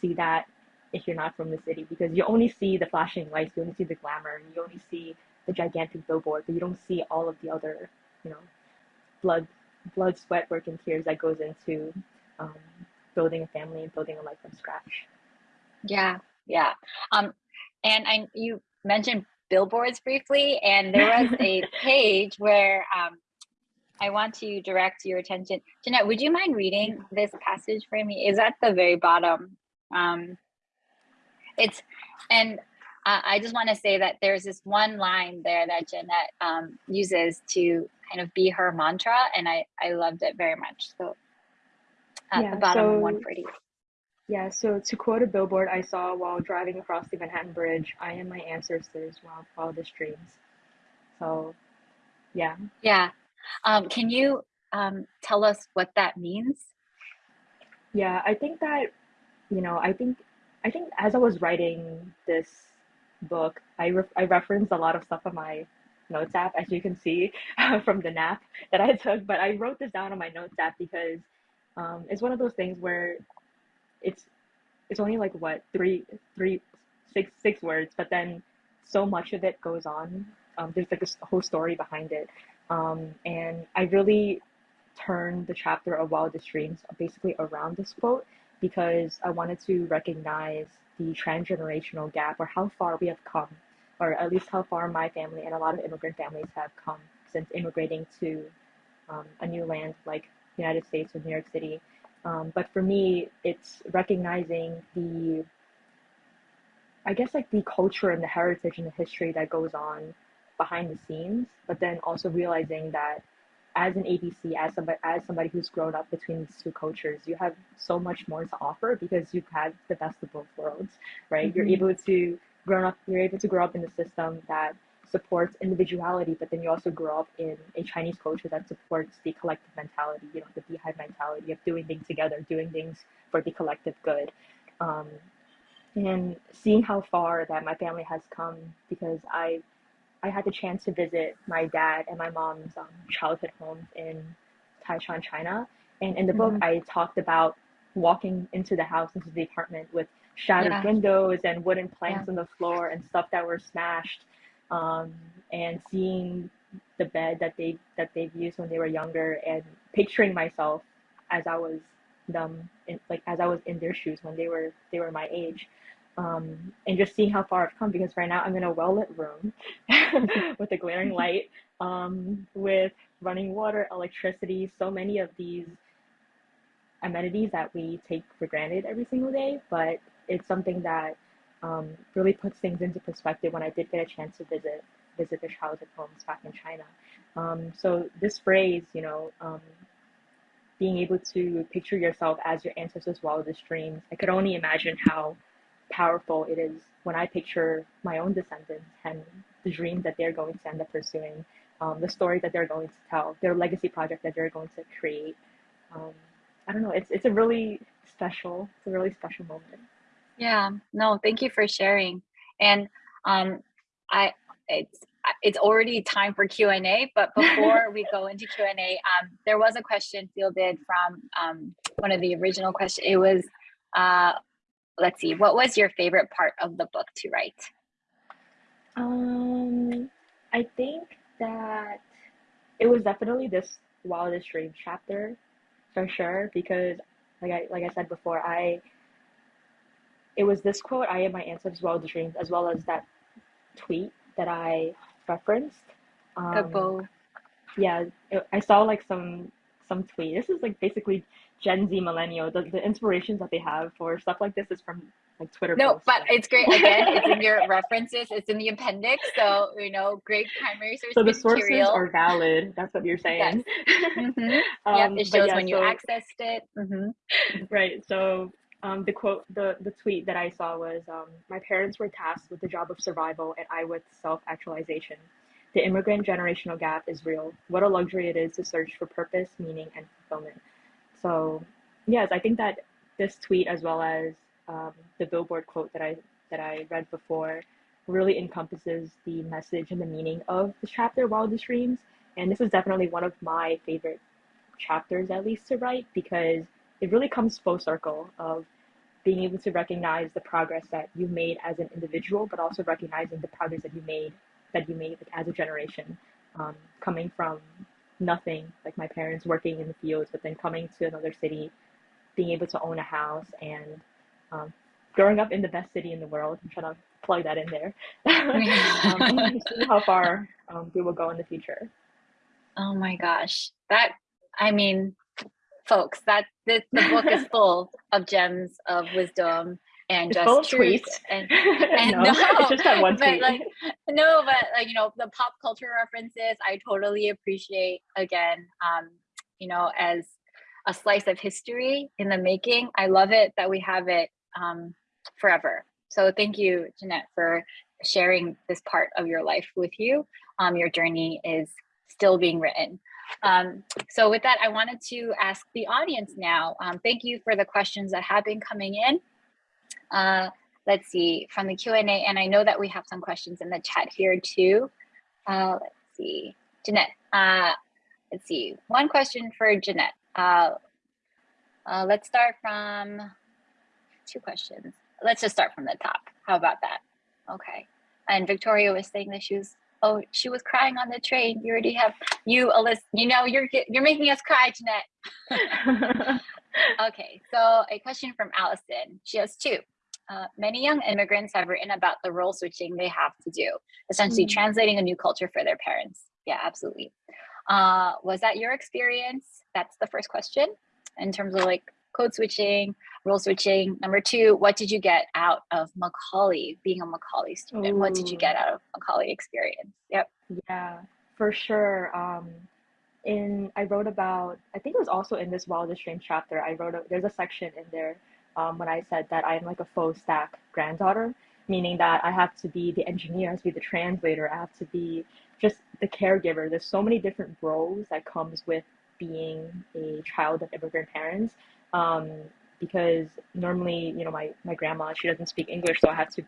see that if you're not from the city because you only see the flashing lights, you only see the glamour, you only see the gigantic billboard, but you don't see all of the other, you know, blood, blood, sweat, work, and tears that goes into um, building a family and building a life from scratch. Yeah, yeah. Um, and I you mentioned billboards briefly, and there was a [laughs] page where um, I want to direct your attention. Jeanette, would you mind reading this passage for me? Is at the very bottom. Um, it's, and uh, I just want to say that there's this one line there that Jeanette um, uses to kind of be her mantra, and I, I loved it very much. So at yeah, the bottom so, 140. Yeah, so to quote a billboard I saw while driving across the Manhattan Bridge, I am my ancestors' wildest dreams. So, yeah. Yeah, um, can you um, tell us what that means? Yeah, I think that, you know, I think I think as I was writing this book, I, re- I referenced a lot of stuff on my notes app, as you can see [laughs] from the nap that I took. But I wrote this down on my notes app because um, it's one of those things where it's it's only like what three three six six words, but then so much of it goes on. Um, there's like a whole story behind it, um, and I really turned the chapter of Wildest Dreams basically around this quote because I wanted to recognize the transgenerational gap or how far we have come, or at least how far my family and a lot of immigrant families have come since immigrating to um, a new land like the United States or New York City. Um, but for me, it's recognizing the, I guess, like the culture and the heritage and the history that goes on behind the scenes, but then also realizing that as an ABC, as somebody, as somebody who's grown up between these two cultures, you have so much more to offer because you've had the best of both worlds, right? Mm-hmm. You're able to grow up, you're able to grow up in a system that supports individuality, but then you also grow up in a Chinese culture that supports the collective mentality, you know, the beehive mentality of doing things together, doing things for the collective good. Um, and seeing how far that my family has come because I I had the chance to visit my dad and my mom's um, childhood home in Taishan, China. And in the book, mm-hmm. I talked about walking into the house, into the apartment with shattered yeah. windows and wooden planks yeah. on the floor and stuff that were smashed. Um, and seeing the bed that they that they've used when they were younger and picturing myself as I was them in, like as I was in their shoes when they were they were my age um, and just seeing how far I've come because right now I'm in a well lit room [laughs] with a glaring [laughs] light, um, with running water, electricity, so many of these amenities that we take for granted every single day. But it's something that um, really puts things into perspective when I did get a chance to visit visit the childhood homes back in China. Um, so this phrase, you know, um, being able to picture yourself as your ancestors' wildest dreams, I could only imagine how powerful it is when I picture my own descendants and the dream that they're going to end up pursuing, um, the story that they're going to tell, their legacy project that they're going to create. Um, I don't know. It's it's a really special. It's a really special moment. Yeah. No. Thank you for sharing. And um, I it's it's already time for Q and A. But before we go into Q and A, um, there was a question fielded from um, one of the original questions. It was uh, let's see, what was your favorite part of the book to write? Um, I think that it was definitely this wildest dream chapter for sure because like I like I said before, I it was this quote, I am my ancestors' wildest dreams, as well as that tweet that I referenced. Um, yeah, it, I saw like some some tweet. This is like basically Gen Z millennial. The, the inspirations that they have for stuff like this is from like Twitter. No, posts. but it's great. Again, it's in your [laughs] references. It's in the appendix. So you know, great primary source. So the material. sources are valid. That's what you're saying. Yes. Mm-hmm. [laughs] um, it shows yeah, when you accessed it. Mm-hmm. Right. So um, the quote, the, the tweet that I saw was, um, my parents were tasked with the job of survival and I with self-actualization. The immigrant generational gap is real. What a luxury it is to search for purpose, meaning, and fulfillment. So, yes, I think that this tweet, as well as um, the billboard quote that I that I read before, really encompasses the message and the meaning of the chapter Wildest Dreams. And this is definitely one of my favorite chapters, at least to write, because it really comes full circle of being able to recognize the progress that you made as an individual, but also recognizing the progress that you made that you made like, as a generation, um, coming from nothing, like my parents working in the fields, but then coming to another city, being able to own a house, and um, growing up in the best city in the world. I'm trying to plug that in there. [laughs] um, [laughs] see how far um, we will go in the future. Oh my gosh, that I mean, folks, that this, the book is [laughs] full of gems of wisdom and it's just tweets. and, [laughs] and [laughs] no, no, it's just that one but tweet. like [laughs] no but like you know the pop culture references i totally appreciate again um you know as a slice of history in the making i love it that we have it um forever so thank you jeanette for sharing this part of your life with you um your journey is still being written um, so with that, I wanted to ask the audience now, um, thank you for the questions that have been coming in. Uh, let's see from the Q&A, and I know that we have some questions in the chat here too. Uh, let's see, Jeanette. Uh, let's see, one question for Jeanette. Uh, uh, let's start from two questions. Let's just start from the top. How about that? Okay. And Victoria was saying that she was oh she was crying on the train. You already have you Alyssa. You know you're you're making us cry, Jeanette. [laughs] okay. So a question from Allison. She has two. Uh, many young immigrants have written about the role switching they have to do, essentially mm. translating a new culture for their parents. Yeah, absolutely. Uh, was that your experience? That's the first question in terms of like code switching, role switching. Number two, what did you get out of Macaulay, being a Macaulay student? Ooh. What did you get out of Macaulay experience? Yep. Yeah, for sure. Um, in I wrote about, I think it was also in this Wildest Dream chapter, I wrote, a, there's a section in there um, when I said that I'm like a full stack granddaughter, meaning that I have to be the engineer, I have to be the translator, I have to be just the caregiver. There's so many different roles that comes with being a child of immigrant parents um, because normally, you know, my, my grandma, she doesn't speak English, so I have to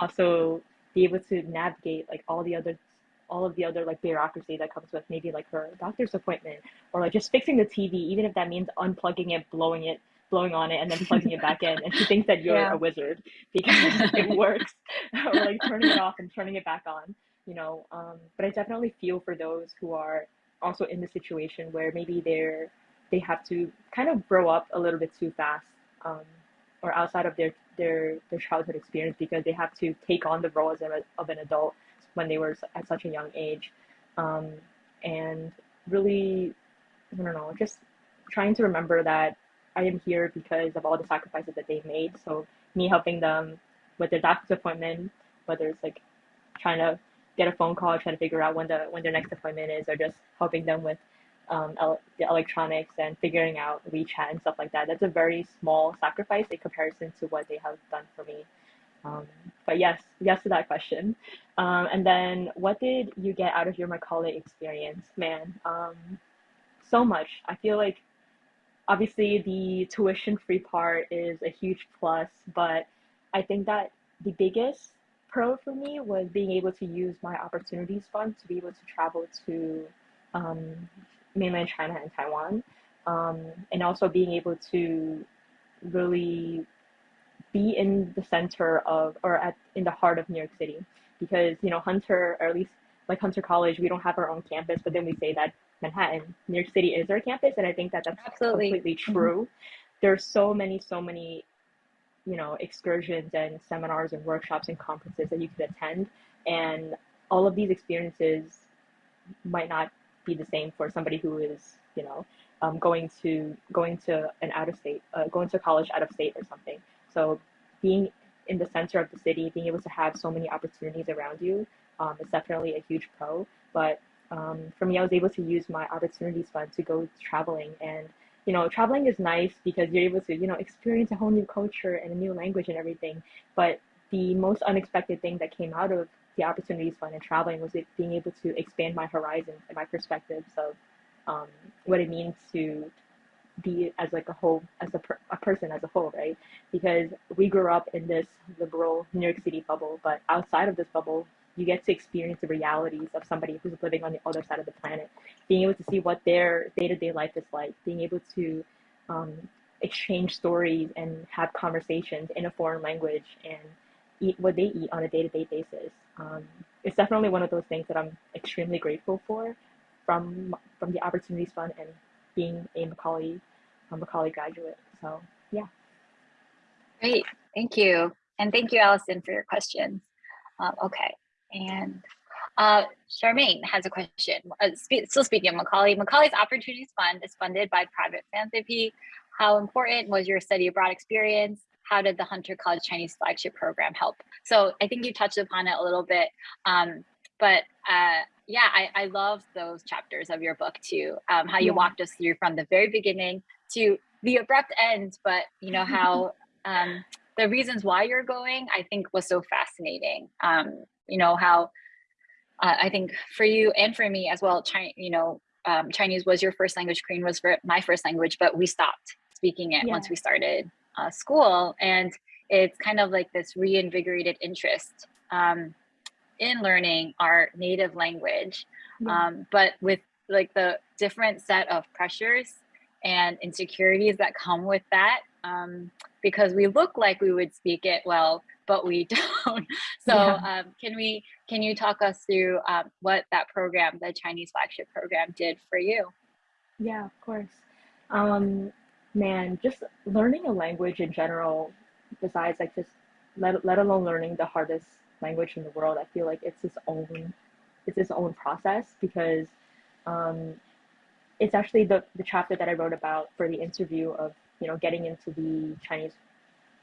also be able to navigate like all the other all of the other like bureaucracy that comes with maybe like her doctor's appointment or like just fixing the TV, even if that means unplugging it, blowing it, blowing on it, and then plugging it back in. And she thinks that you're yeah. a wizard because [laughs] it works, [laughs] or like turning it off and turning it back on, you know. Um, but I definitely feel for those who are also in the situation where maybe they're they have to kind of grow up a little bit too fast um, or outside of their, their their childhood experience because they have to take on the role as a, of an adult when they were at such a young age um, and really i don't know just trying to remember that i am here because of all the sacrifices that they made so me helping them with their doctor's appointment whether it's like trying to get a phone call trying to figure out when the when their next appointment is or just helping them with um, el- the electronics and figuring out WeChat and stuff like that. That's a very small sacrifice in comparison to what they have done for me. Um, but yes, yes to that question. Um, and then, what did you get out of your Macaulay experience? Man, um, so much. I feel like obviously the tuition free part is a huge plus, but I think that the biggest pro for me was being able to use my opportunities fund to be able to travel to um, mainland China and Taiwan, um, and also being able to really be in the center of or at in the heart of New York City. Because you know Hunter or at least like Hunter College we don't have our own campus but then we say that Manhattan New York City is our campus and I think that that's Absolutely. completely mm-hmm. true. Mm-hmm. There's so many so many you know excursions and seminars and workshops and conferences that you could attend and all of these experiences might not be the same for somebody who is, you know, um, going to going to an out of state, uh, going to college out of state or something. So being in the center of the city, being able to have so many opportunities around you um, is definitely a huge pro. But um, for me, I was able to use my opportunities fund to go traveling and you know, traveling is nice because you're able to, you know, experience a whole new culture and a new language and everything. But the most unexpected thing that came out of the opportunities fund and traveling was it being able to expand my horizons and my perspectives of um, what it means to be as like a whole as a, per, a person as a whole right because we grew up in this liberal new york city bubble but outside of this bubble you get to experience the realities of somebody who's living on the other side of the planet being able to see what their day-to-day life is like being able to um, exchange stories and have conversations in a foreign language and eat what they eat on a day-to-day basis. Um, it's definitely one of those things that I'm extremely grateful for from from the Opportunities Fund and being a Macaulay a Macaulay graduate. So yeah. Great, thank you, and thank you, Allison, for your questions. Um, okay, and uh, Charmaine has a question. Uh, spe still speaking of Macaulay, Macaulay's Opportunities Fund is funded by private philanthropy. How important was your study abroad experience? how did the Hunter College Chinese flagship program help? So I think you touched upon it a little bit, um, but uh, yeah, I, I love those chapters of your book too. Um, how you yeah. walked us through from the very beginning to the abrupt end, but you know how [laughs] um, the reasons why you're going, I think was so fascinating. Um, you know how uh, I think for you and for me as well, China, you know, um, Chinese was your first language, Korean was my first language, but we stopped speaking it yeah. once we started uh, school. And it's kind of like this reinvigorated interest um, in learning our native language, Yeah. um, but with like the different set of pressures and insecurities that come with that. Um, because we look like we would speak it well, but we [laughs] don't. So Yeah. um, can we can you talk us through um, what that program, the Chinese flagship program, did for you? Yeah, of course. Um, man, just learning a language in general, besides like just let let alone learning the hardest language in the world, I feel like it's its own it's its own process because um, it's actually the the chapter that I wrote about for the interview of you know getting into the Chinese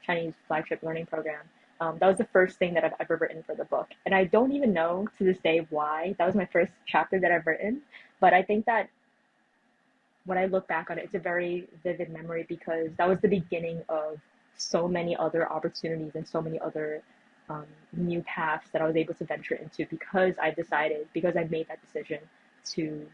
Chinese flagship learning program. Um, that was the first thing that I've ever written for the book, and I don't even know to this day why. That was my first chapter that I've written, but I think that when I look back on it, it's a very vivid memory because that was the beginning of so many other opportunities and so many other um, new paths that I was able to venture into because I decided, because I made that decision to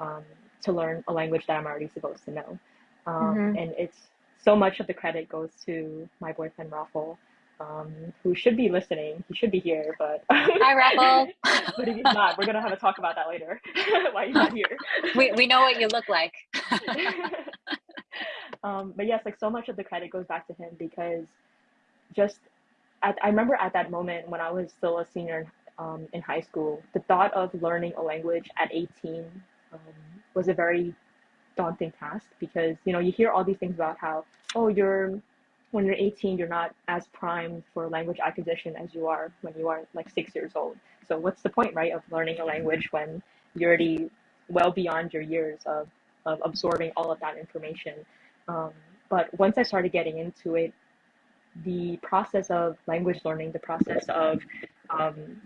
um, to learn a language that I'm already supposed to know. Um, Mhm. And it's so much of the credit goes to my boyfriend Raffle, um, who should be listening. He should be here, but [laughs] Hi, Raffle. [laughs] but if he's not, we're gonna have a talk about that later. [laughs] Why he's not here. we we know what you look like. um, but yes, like so much of the credit goes back to him because just at, I remember at that moment when I was still a senior in, um, in high school, the thought of learning a language at 18 um, was a very daunting task because you know you hear all these things about how oh you're when you're 18 you're not as primed for language acquisition as you are when you are like six years old. So what's the point right of learning a language when you're already well beyond your years of, of absorbing all of that information? Um, but once i started getting into it the process of language learning the process of um,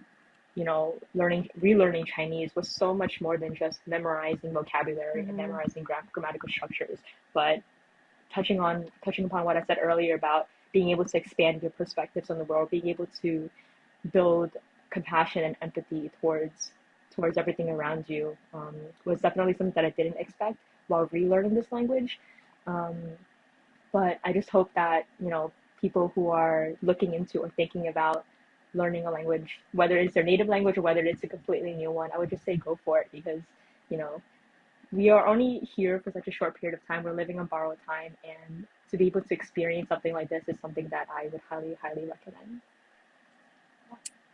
you know, learning, relearning Chinese was so much more than just memorizing vocabulary Mhm. and memorizing gram- grammatical structures, but touching on touching upon what I said earlier about being able to expand your perspectives on the world, being able to build compassion and empathy towards towards everything around you um, was definitely something that I didn't expect while relearning this language. Um, but I just hope that you know people who are looking into or thinking about learning a language, whether it's their native language or whether it's a completely new one, I would just say go for it because, you know, we are only here for such a short period of time. We're living on borrowed time, and to be able to experience something like this is something that I would highly, highly recommend.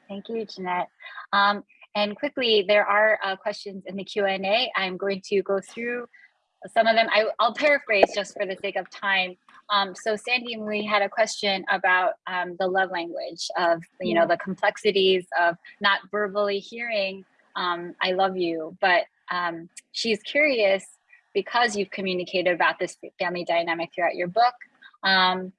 Thank you, Jeanette. Um, and quickly, there are uh, questions in the Q&A. I'm going to go through some of them. I, I'll paraphrase just for the sake of time. Um, so Sandy Lee had a question about um, the love language of, you know, the complexities of not verbally hearing um, I love you, but um, she's curious because you've communicated about this family dynamic throughout your book. Um,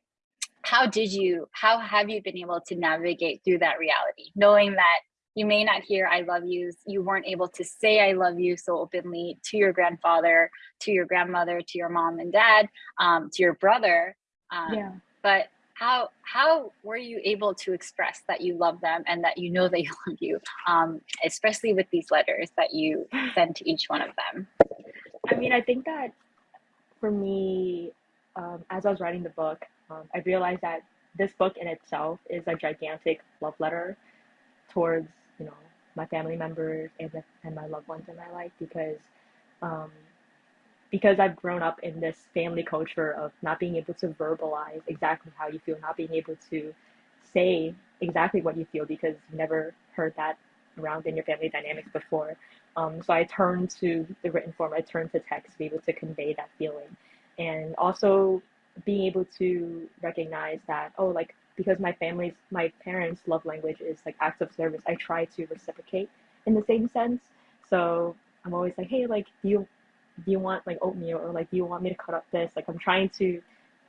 how did you, how have you been able to navigate through that reality, knowing that you may not hear I love yous, you weren't able to say I love you so openly to your grandfather, to your grandmother, to your mom and dad, um, to your brother. Um, Yeah. But how how were you able to express that you love them and that you know they love you, um, especially with these letters that you send to each one of them? I mean, I think that for me, um, as I was writing the book, um, I realized that this book in itself is a gigantic love letter towards, you know, my family members and, the, and my loved ones in my life because, um, because I've grown up in this family culture of not being able to verbalize exactly how you feel, not being able to say exactly what you feel because you never heard that around in your family dynamics before. Um, so I turned to the written form, I turned to text to be able to convey that feeling. And also being able to recognize that, oh, like because my family's, my parents' love language is like acts of service, I try to reciprocate in the same sense. So I'm always like, hey, like, do you, do you want like oatmeal or like, do you want me to cut up this? Like, I'm trying to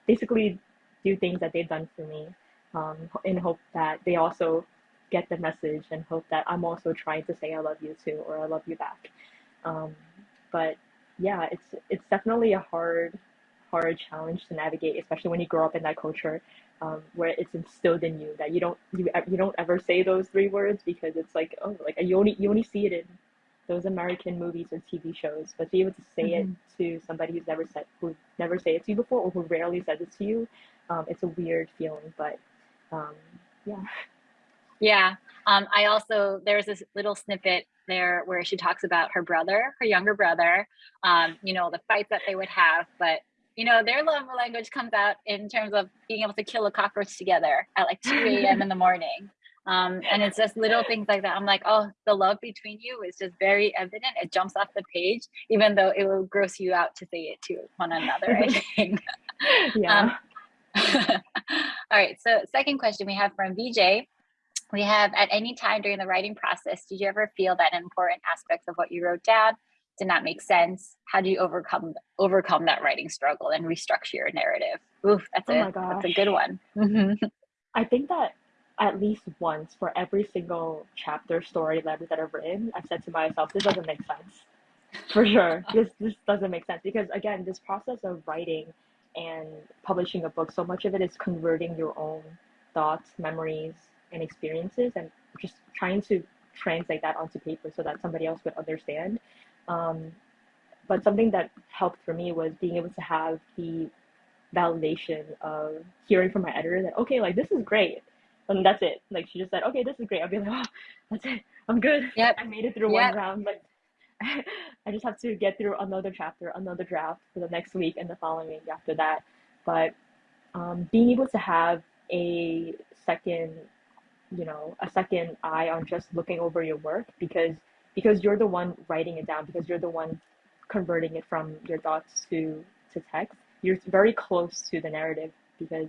basically do things that they've done for me um, in hope that they also get the message and hope that I'm also trying to say I love you too or I love you back. Um, but yeah, it's it's definitely a hard hard challenge to navigate, especially when you grow up in that culture um, where it's instilled in you that you don't you you don't ever say those three words because it's like oh like you only you only see it in those American movies or TV shows, but to be able to say Mhm. it to somebody who's never said who never say it to you before or who rarely says it to you, um, it's a weird feeling, but Um, yeah. Yeah. Um, I also, there's this little snippet there where she talks about her brother, her younger brother, um, you know, the fight that they would have, but you know, their love language comes out in terms of being able to kill a cockroach together at like 2 a.m. in the morning. Um, and it's just little things like that. I'm like, oh, the love between you is just very evident. It jumps off the page, even though it will gross you out to say it to one another, I [laughs] think. Yeah. Um, [laughs] all right. So second question we have from VJ. We have at any time during the writing process, did you ever feel that important aspects of what you wrote down did not make sense? How do you overcome overcome that writing struggle and restructure your narrative? Oof, that's Oh a that's a good one. Mhm. I think that at least once for every single chapter story letter that I've written, I've said to myself, this doesn't make sense. For sure. [laughs] This this doesn't make sense because again, this process of writing and publishing a book, so much of it is converting your own thoughts, memories, and experiences and just trying to translate that onto paper so that somebody else would understand. Um, but something that helped for me was being able to have the validation of hearing from my editor that okay like this is great. And that's it. Like she just said okay this is great. I'll be like oh that's it. I'm good. Yep. [laughs] i made it through Yep. one round but [laughs] i just have to get through another chapter another draft for the next week and the following week after that. But um, being able to have a second you know a second eye on just looking over your work because because you're the one writing it down because you're the one converting it from your thoughts to to text you're very close to the narrative because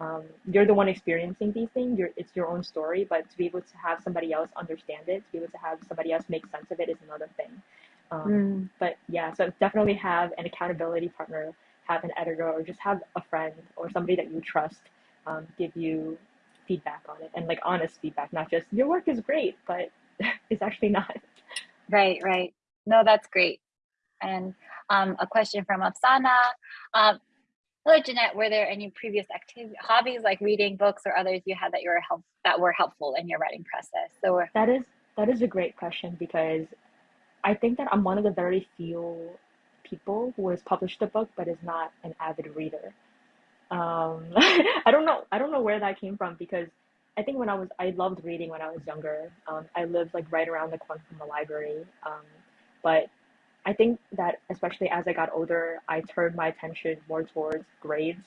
um, you're the one experiencing these things you're, it's your own story but to be able to have somebody else understand it to be able to have somebody else make sense of it is another thing um, Mm. but yeah so definitely have an accountability partner have an editor or just have a friend or somebody that you trust um, give you feedback on it and like honest feedback not just your work is great but [laughs] it's actually not Right, right. No, that's great. And um, a question from Afsana. Um, hello, Jeanette. Were there any previous activity hobbies like reading books or others you had that you were help that were helpful in your writing process? So That is that is a great question because I think that I'm one of the very few people who has published a book but is not an avid reader. Um, [laughs] I don't know I don't know where that came from because I think when I was I loved reading when I was younger. Um, I lived like right around the corner from the library. Um, but I think that especially as I got older, I turned my attention more towards grades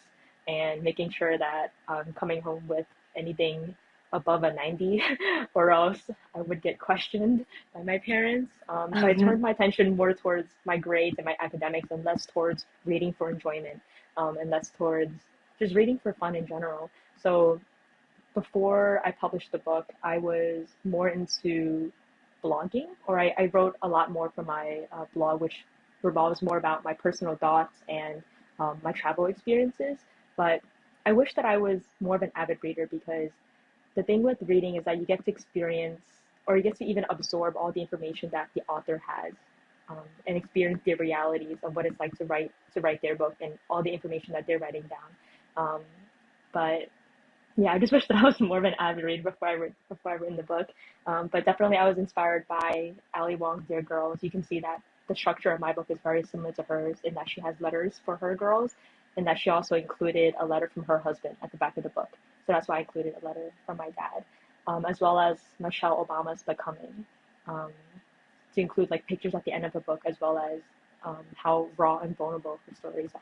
and making sure that I'm coming home with anything above a 90 [laughs] or else I would get questioned by my parents. Um, so I Mhm. turned my attention more towards my grades and my academics and less towards reading for enjoyment um, and less towards just reading for fun in general. So before I published the book, I was more into blogging, or I, I wrote a lot more for my uh, blog, which revolves more about my personal thoughts and um, my travel experiences. But I wish that I was more of an avid reader because the thing with reading is that you get to experience or you get to even absorb all the information that the author has um, and experience the realities of what it's like to write to write their book and all the information that they're writing down. Um, but yeah, I just [laughs] wish that I was more of an avid reader before I read before I written the book. Um, but definitely, I was inspired by Ali Wong's Dear Girls. You can see that the structure of my book is very similar to hers in that she has letters for her girls, and that she also included a letter from her husband at the back of the book. So that's why I included a letter from my dad, um, as well as Michelle Obama's Becoming, um, to include like pictures at the end of the book, as well as um, how raw and vulnerable her stories are.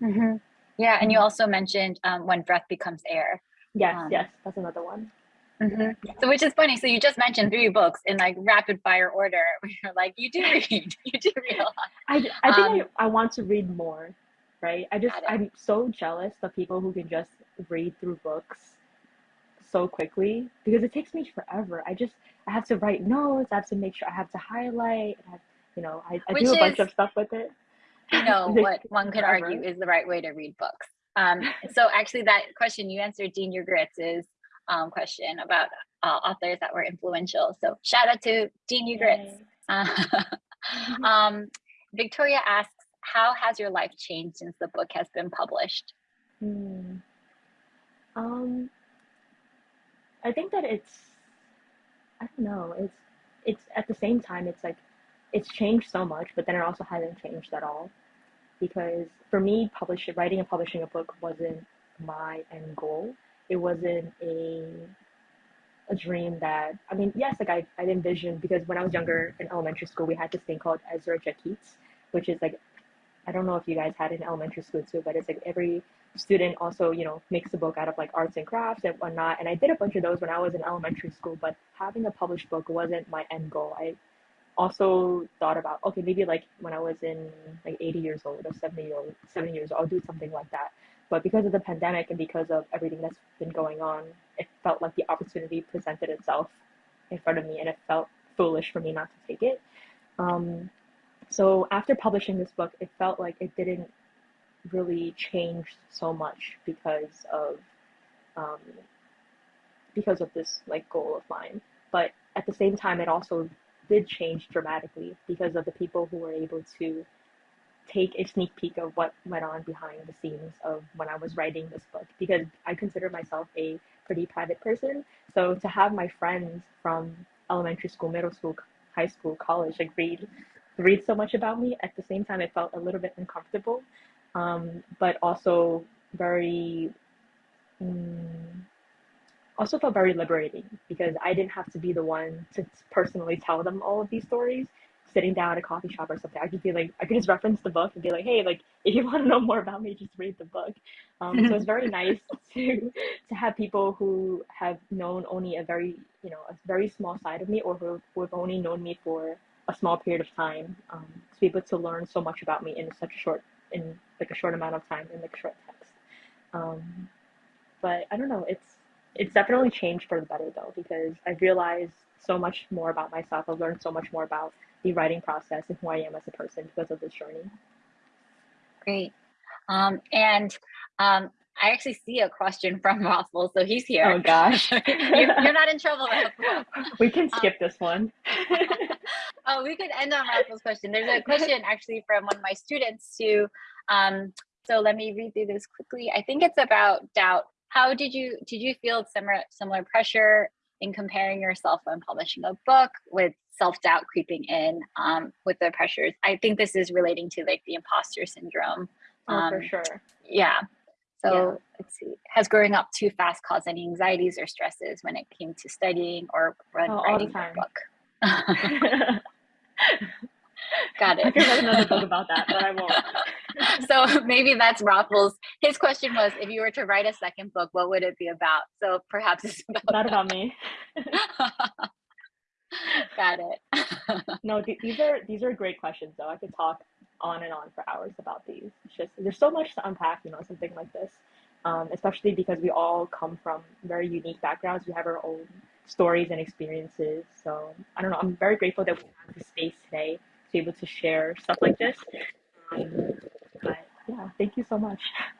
Mhm. Yeah, and you also mentioned um, when breath becomes air. Yes, Um, yes, that's another one. Mhm. So which is funny. So you just mentioned three books in like rapid fire order. [laughs] You're like, you do [laughs] read, you do read a lot. I, I think Um, I, I want to read more, right? I just I'm so jealous of people who can just read through books so quickly because it takes me forever. I just I have to write notes. I have to make sure I have to highlight. I have, you know, I, I do a bunch is- of stuff with it. You know [laughs] what one could argue is the right way to read books. Um, so actually, that question you answered, Dean is um, question about uh, authors that were influential. So shout out to Dean. Yay. Uh, [laughs] um, Victoria asks, how has your life changed since the book has been published? Hmm. Um, I think that it's, I don't know, it's, it's at the same time, it's like, it's changed so much, but then it also hasn't changed at all. Because for me, publishing, writing and publishing a book wasn't my end goal. it wasn't a a dream that I mean, yes, like I I envisioned because when I was younger in elementary school, we had this thing called Ezra Jack Keats, which is like I don't know if you guys had in elementary school too, but it's like every student also you know makes a book out of like arts and crafts and whatnot. And I did a bunch of those when I was in elementary school, but having a published book wasn't my end goal. I also thought about okay maybe like when I was in like 80 years old or 70 years old 70 years old I'll do something like that. But because of the pandemic and because of everything that's been going on it felt like the opportunity presented itself in front of me and it felt foolish for me not to take it. Um, so after publishing this book it felt like it didn't really change so much because of um, because of this like goal of mine. But at the same time it also did change dramatically because of the people who were able to take a sneak peek of what went on behind the scenes of when I was writing this book because I consider myself a pretty private person. So to have my friends from elementary school, middle school, high school, college like read read so much about me at the same time it felt a little bit uncomfortable um, but also very mm, also felt very liberating because I didn't have to be the one to personally tell them all of these stories. Sitting down at a coffee shop or something, I could be like, I could just reference the book and be like, hey, like if you [laughs] want to know more about me, just read the book. Um, so it's very [laughs] nice to to have people who have known only a very, you know, a very small side of me, or who, who have only known me for a small period of time, um, to be able to learn so much about me in such a short, in like a short amount of time in like short text. Um, but I don't know, it's it's definitely changed for the better though because I've realized so much more about myself. I've learned so much more about the writing process and who I am as a person because of this journey. Great. Um, and um, I actually see a question from [laughs] Raffles, so he's here. Oh gosh. [laughs] you're, you're, not in trouble. [laughs] we can skip um, this one. oh, we could end on Raffles' question. There's a question actually from one of my students too. Um, so let me read through this quickly. I think it's about doubt how did you did you feel similar similar pressure in comparing yourself when publishing a book with self-doubt creeping in um, with the pressures? I think this is relating to like the imposter syndrome um, oh, for sure. yeah. So yeah. let's see. Has growing up too fast caused any anxieties or stresses when it came to studying or oh, writing a book? [laughs] Got it. I could write another book about that but i won't. [laughs] So maybe that's Raffles. His question was, if you were to write a second book, what would it be about? So perhaps it's about not about me. [laughs] Got it. [laughs] no, th these are these are great questions though. I could talk on and on for hours about these. It's just there's so much to unpack, you know, something like this. Um, especially because we all come from very unique backgrounds. We have our own stories and experiences. So I don't know. I'm very grateful that we have the space today to be able to share stuff like this. Um, yeah, thank you so much. [laughs]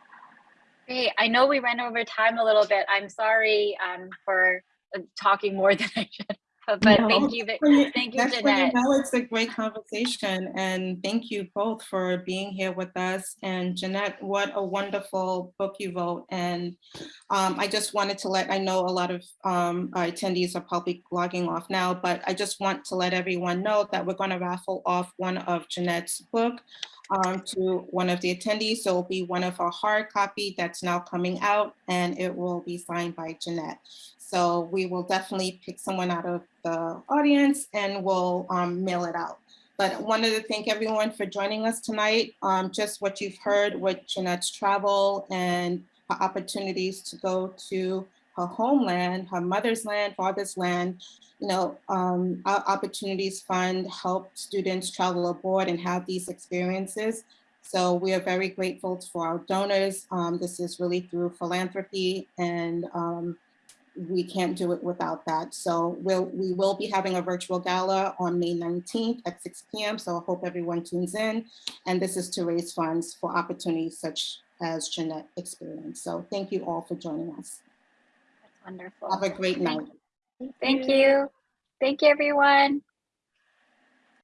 Great. I know we ran over time a little bit. I'm sorry um, for uh, talking more [laughs] than I should. But no, thank you, thank you, Jeanette. You know it's a great conversation, and thank you both for being here with us. And Jeanette, what a wonderful book you wrote. And um, I just wanted to let I know a lot of um, attendees are probably logging off now, but I just want to let everyone know that we're going to raffle off one of Jeanette's book um, to one of the attendees. So it'll be one of our hard copy that's now coming out and it will be signed by Jeanette. So we will definitely pick someone out of the audience and we'll um, mail it out. But I wanted to thank everyone for joining us tonight. Um, just what you've heard with Jeanette's travel and opportunities to go to her homeland, her mother's land, father's land, you know, um, our Opportunities Fund help students travel abroad and have these experiences. So we are very grateful for our donors. Um, this is really through philanthropy and um, we can't do it without that. So we'll, we will be having a virtual gala on May 19th at 6 p.m. So I hope everyone tunes in. And this is to raise funds for opportunities such as Jeanette experienced. So thank you all for joining us. Wonderful. Have a great night. Thank you. Thank you, everyone.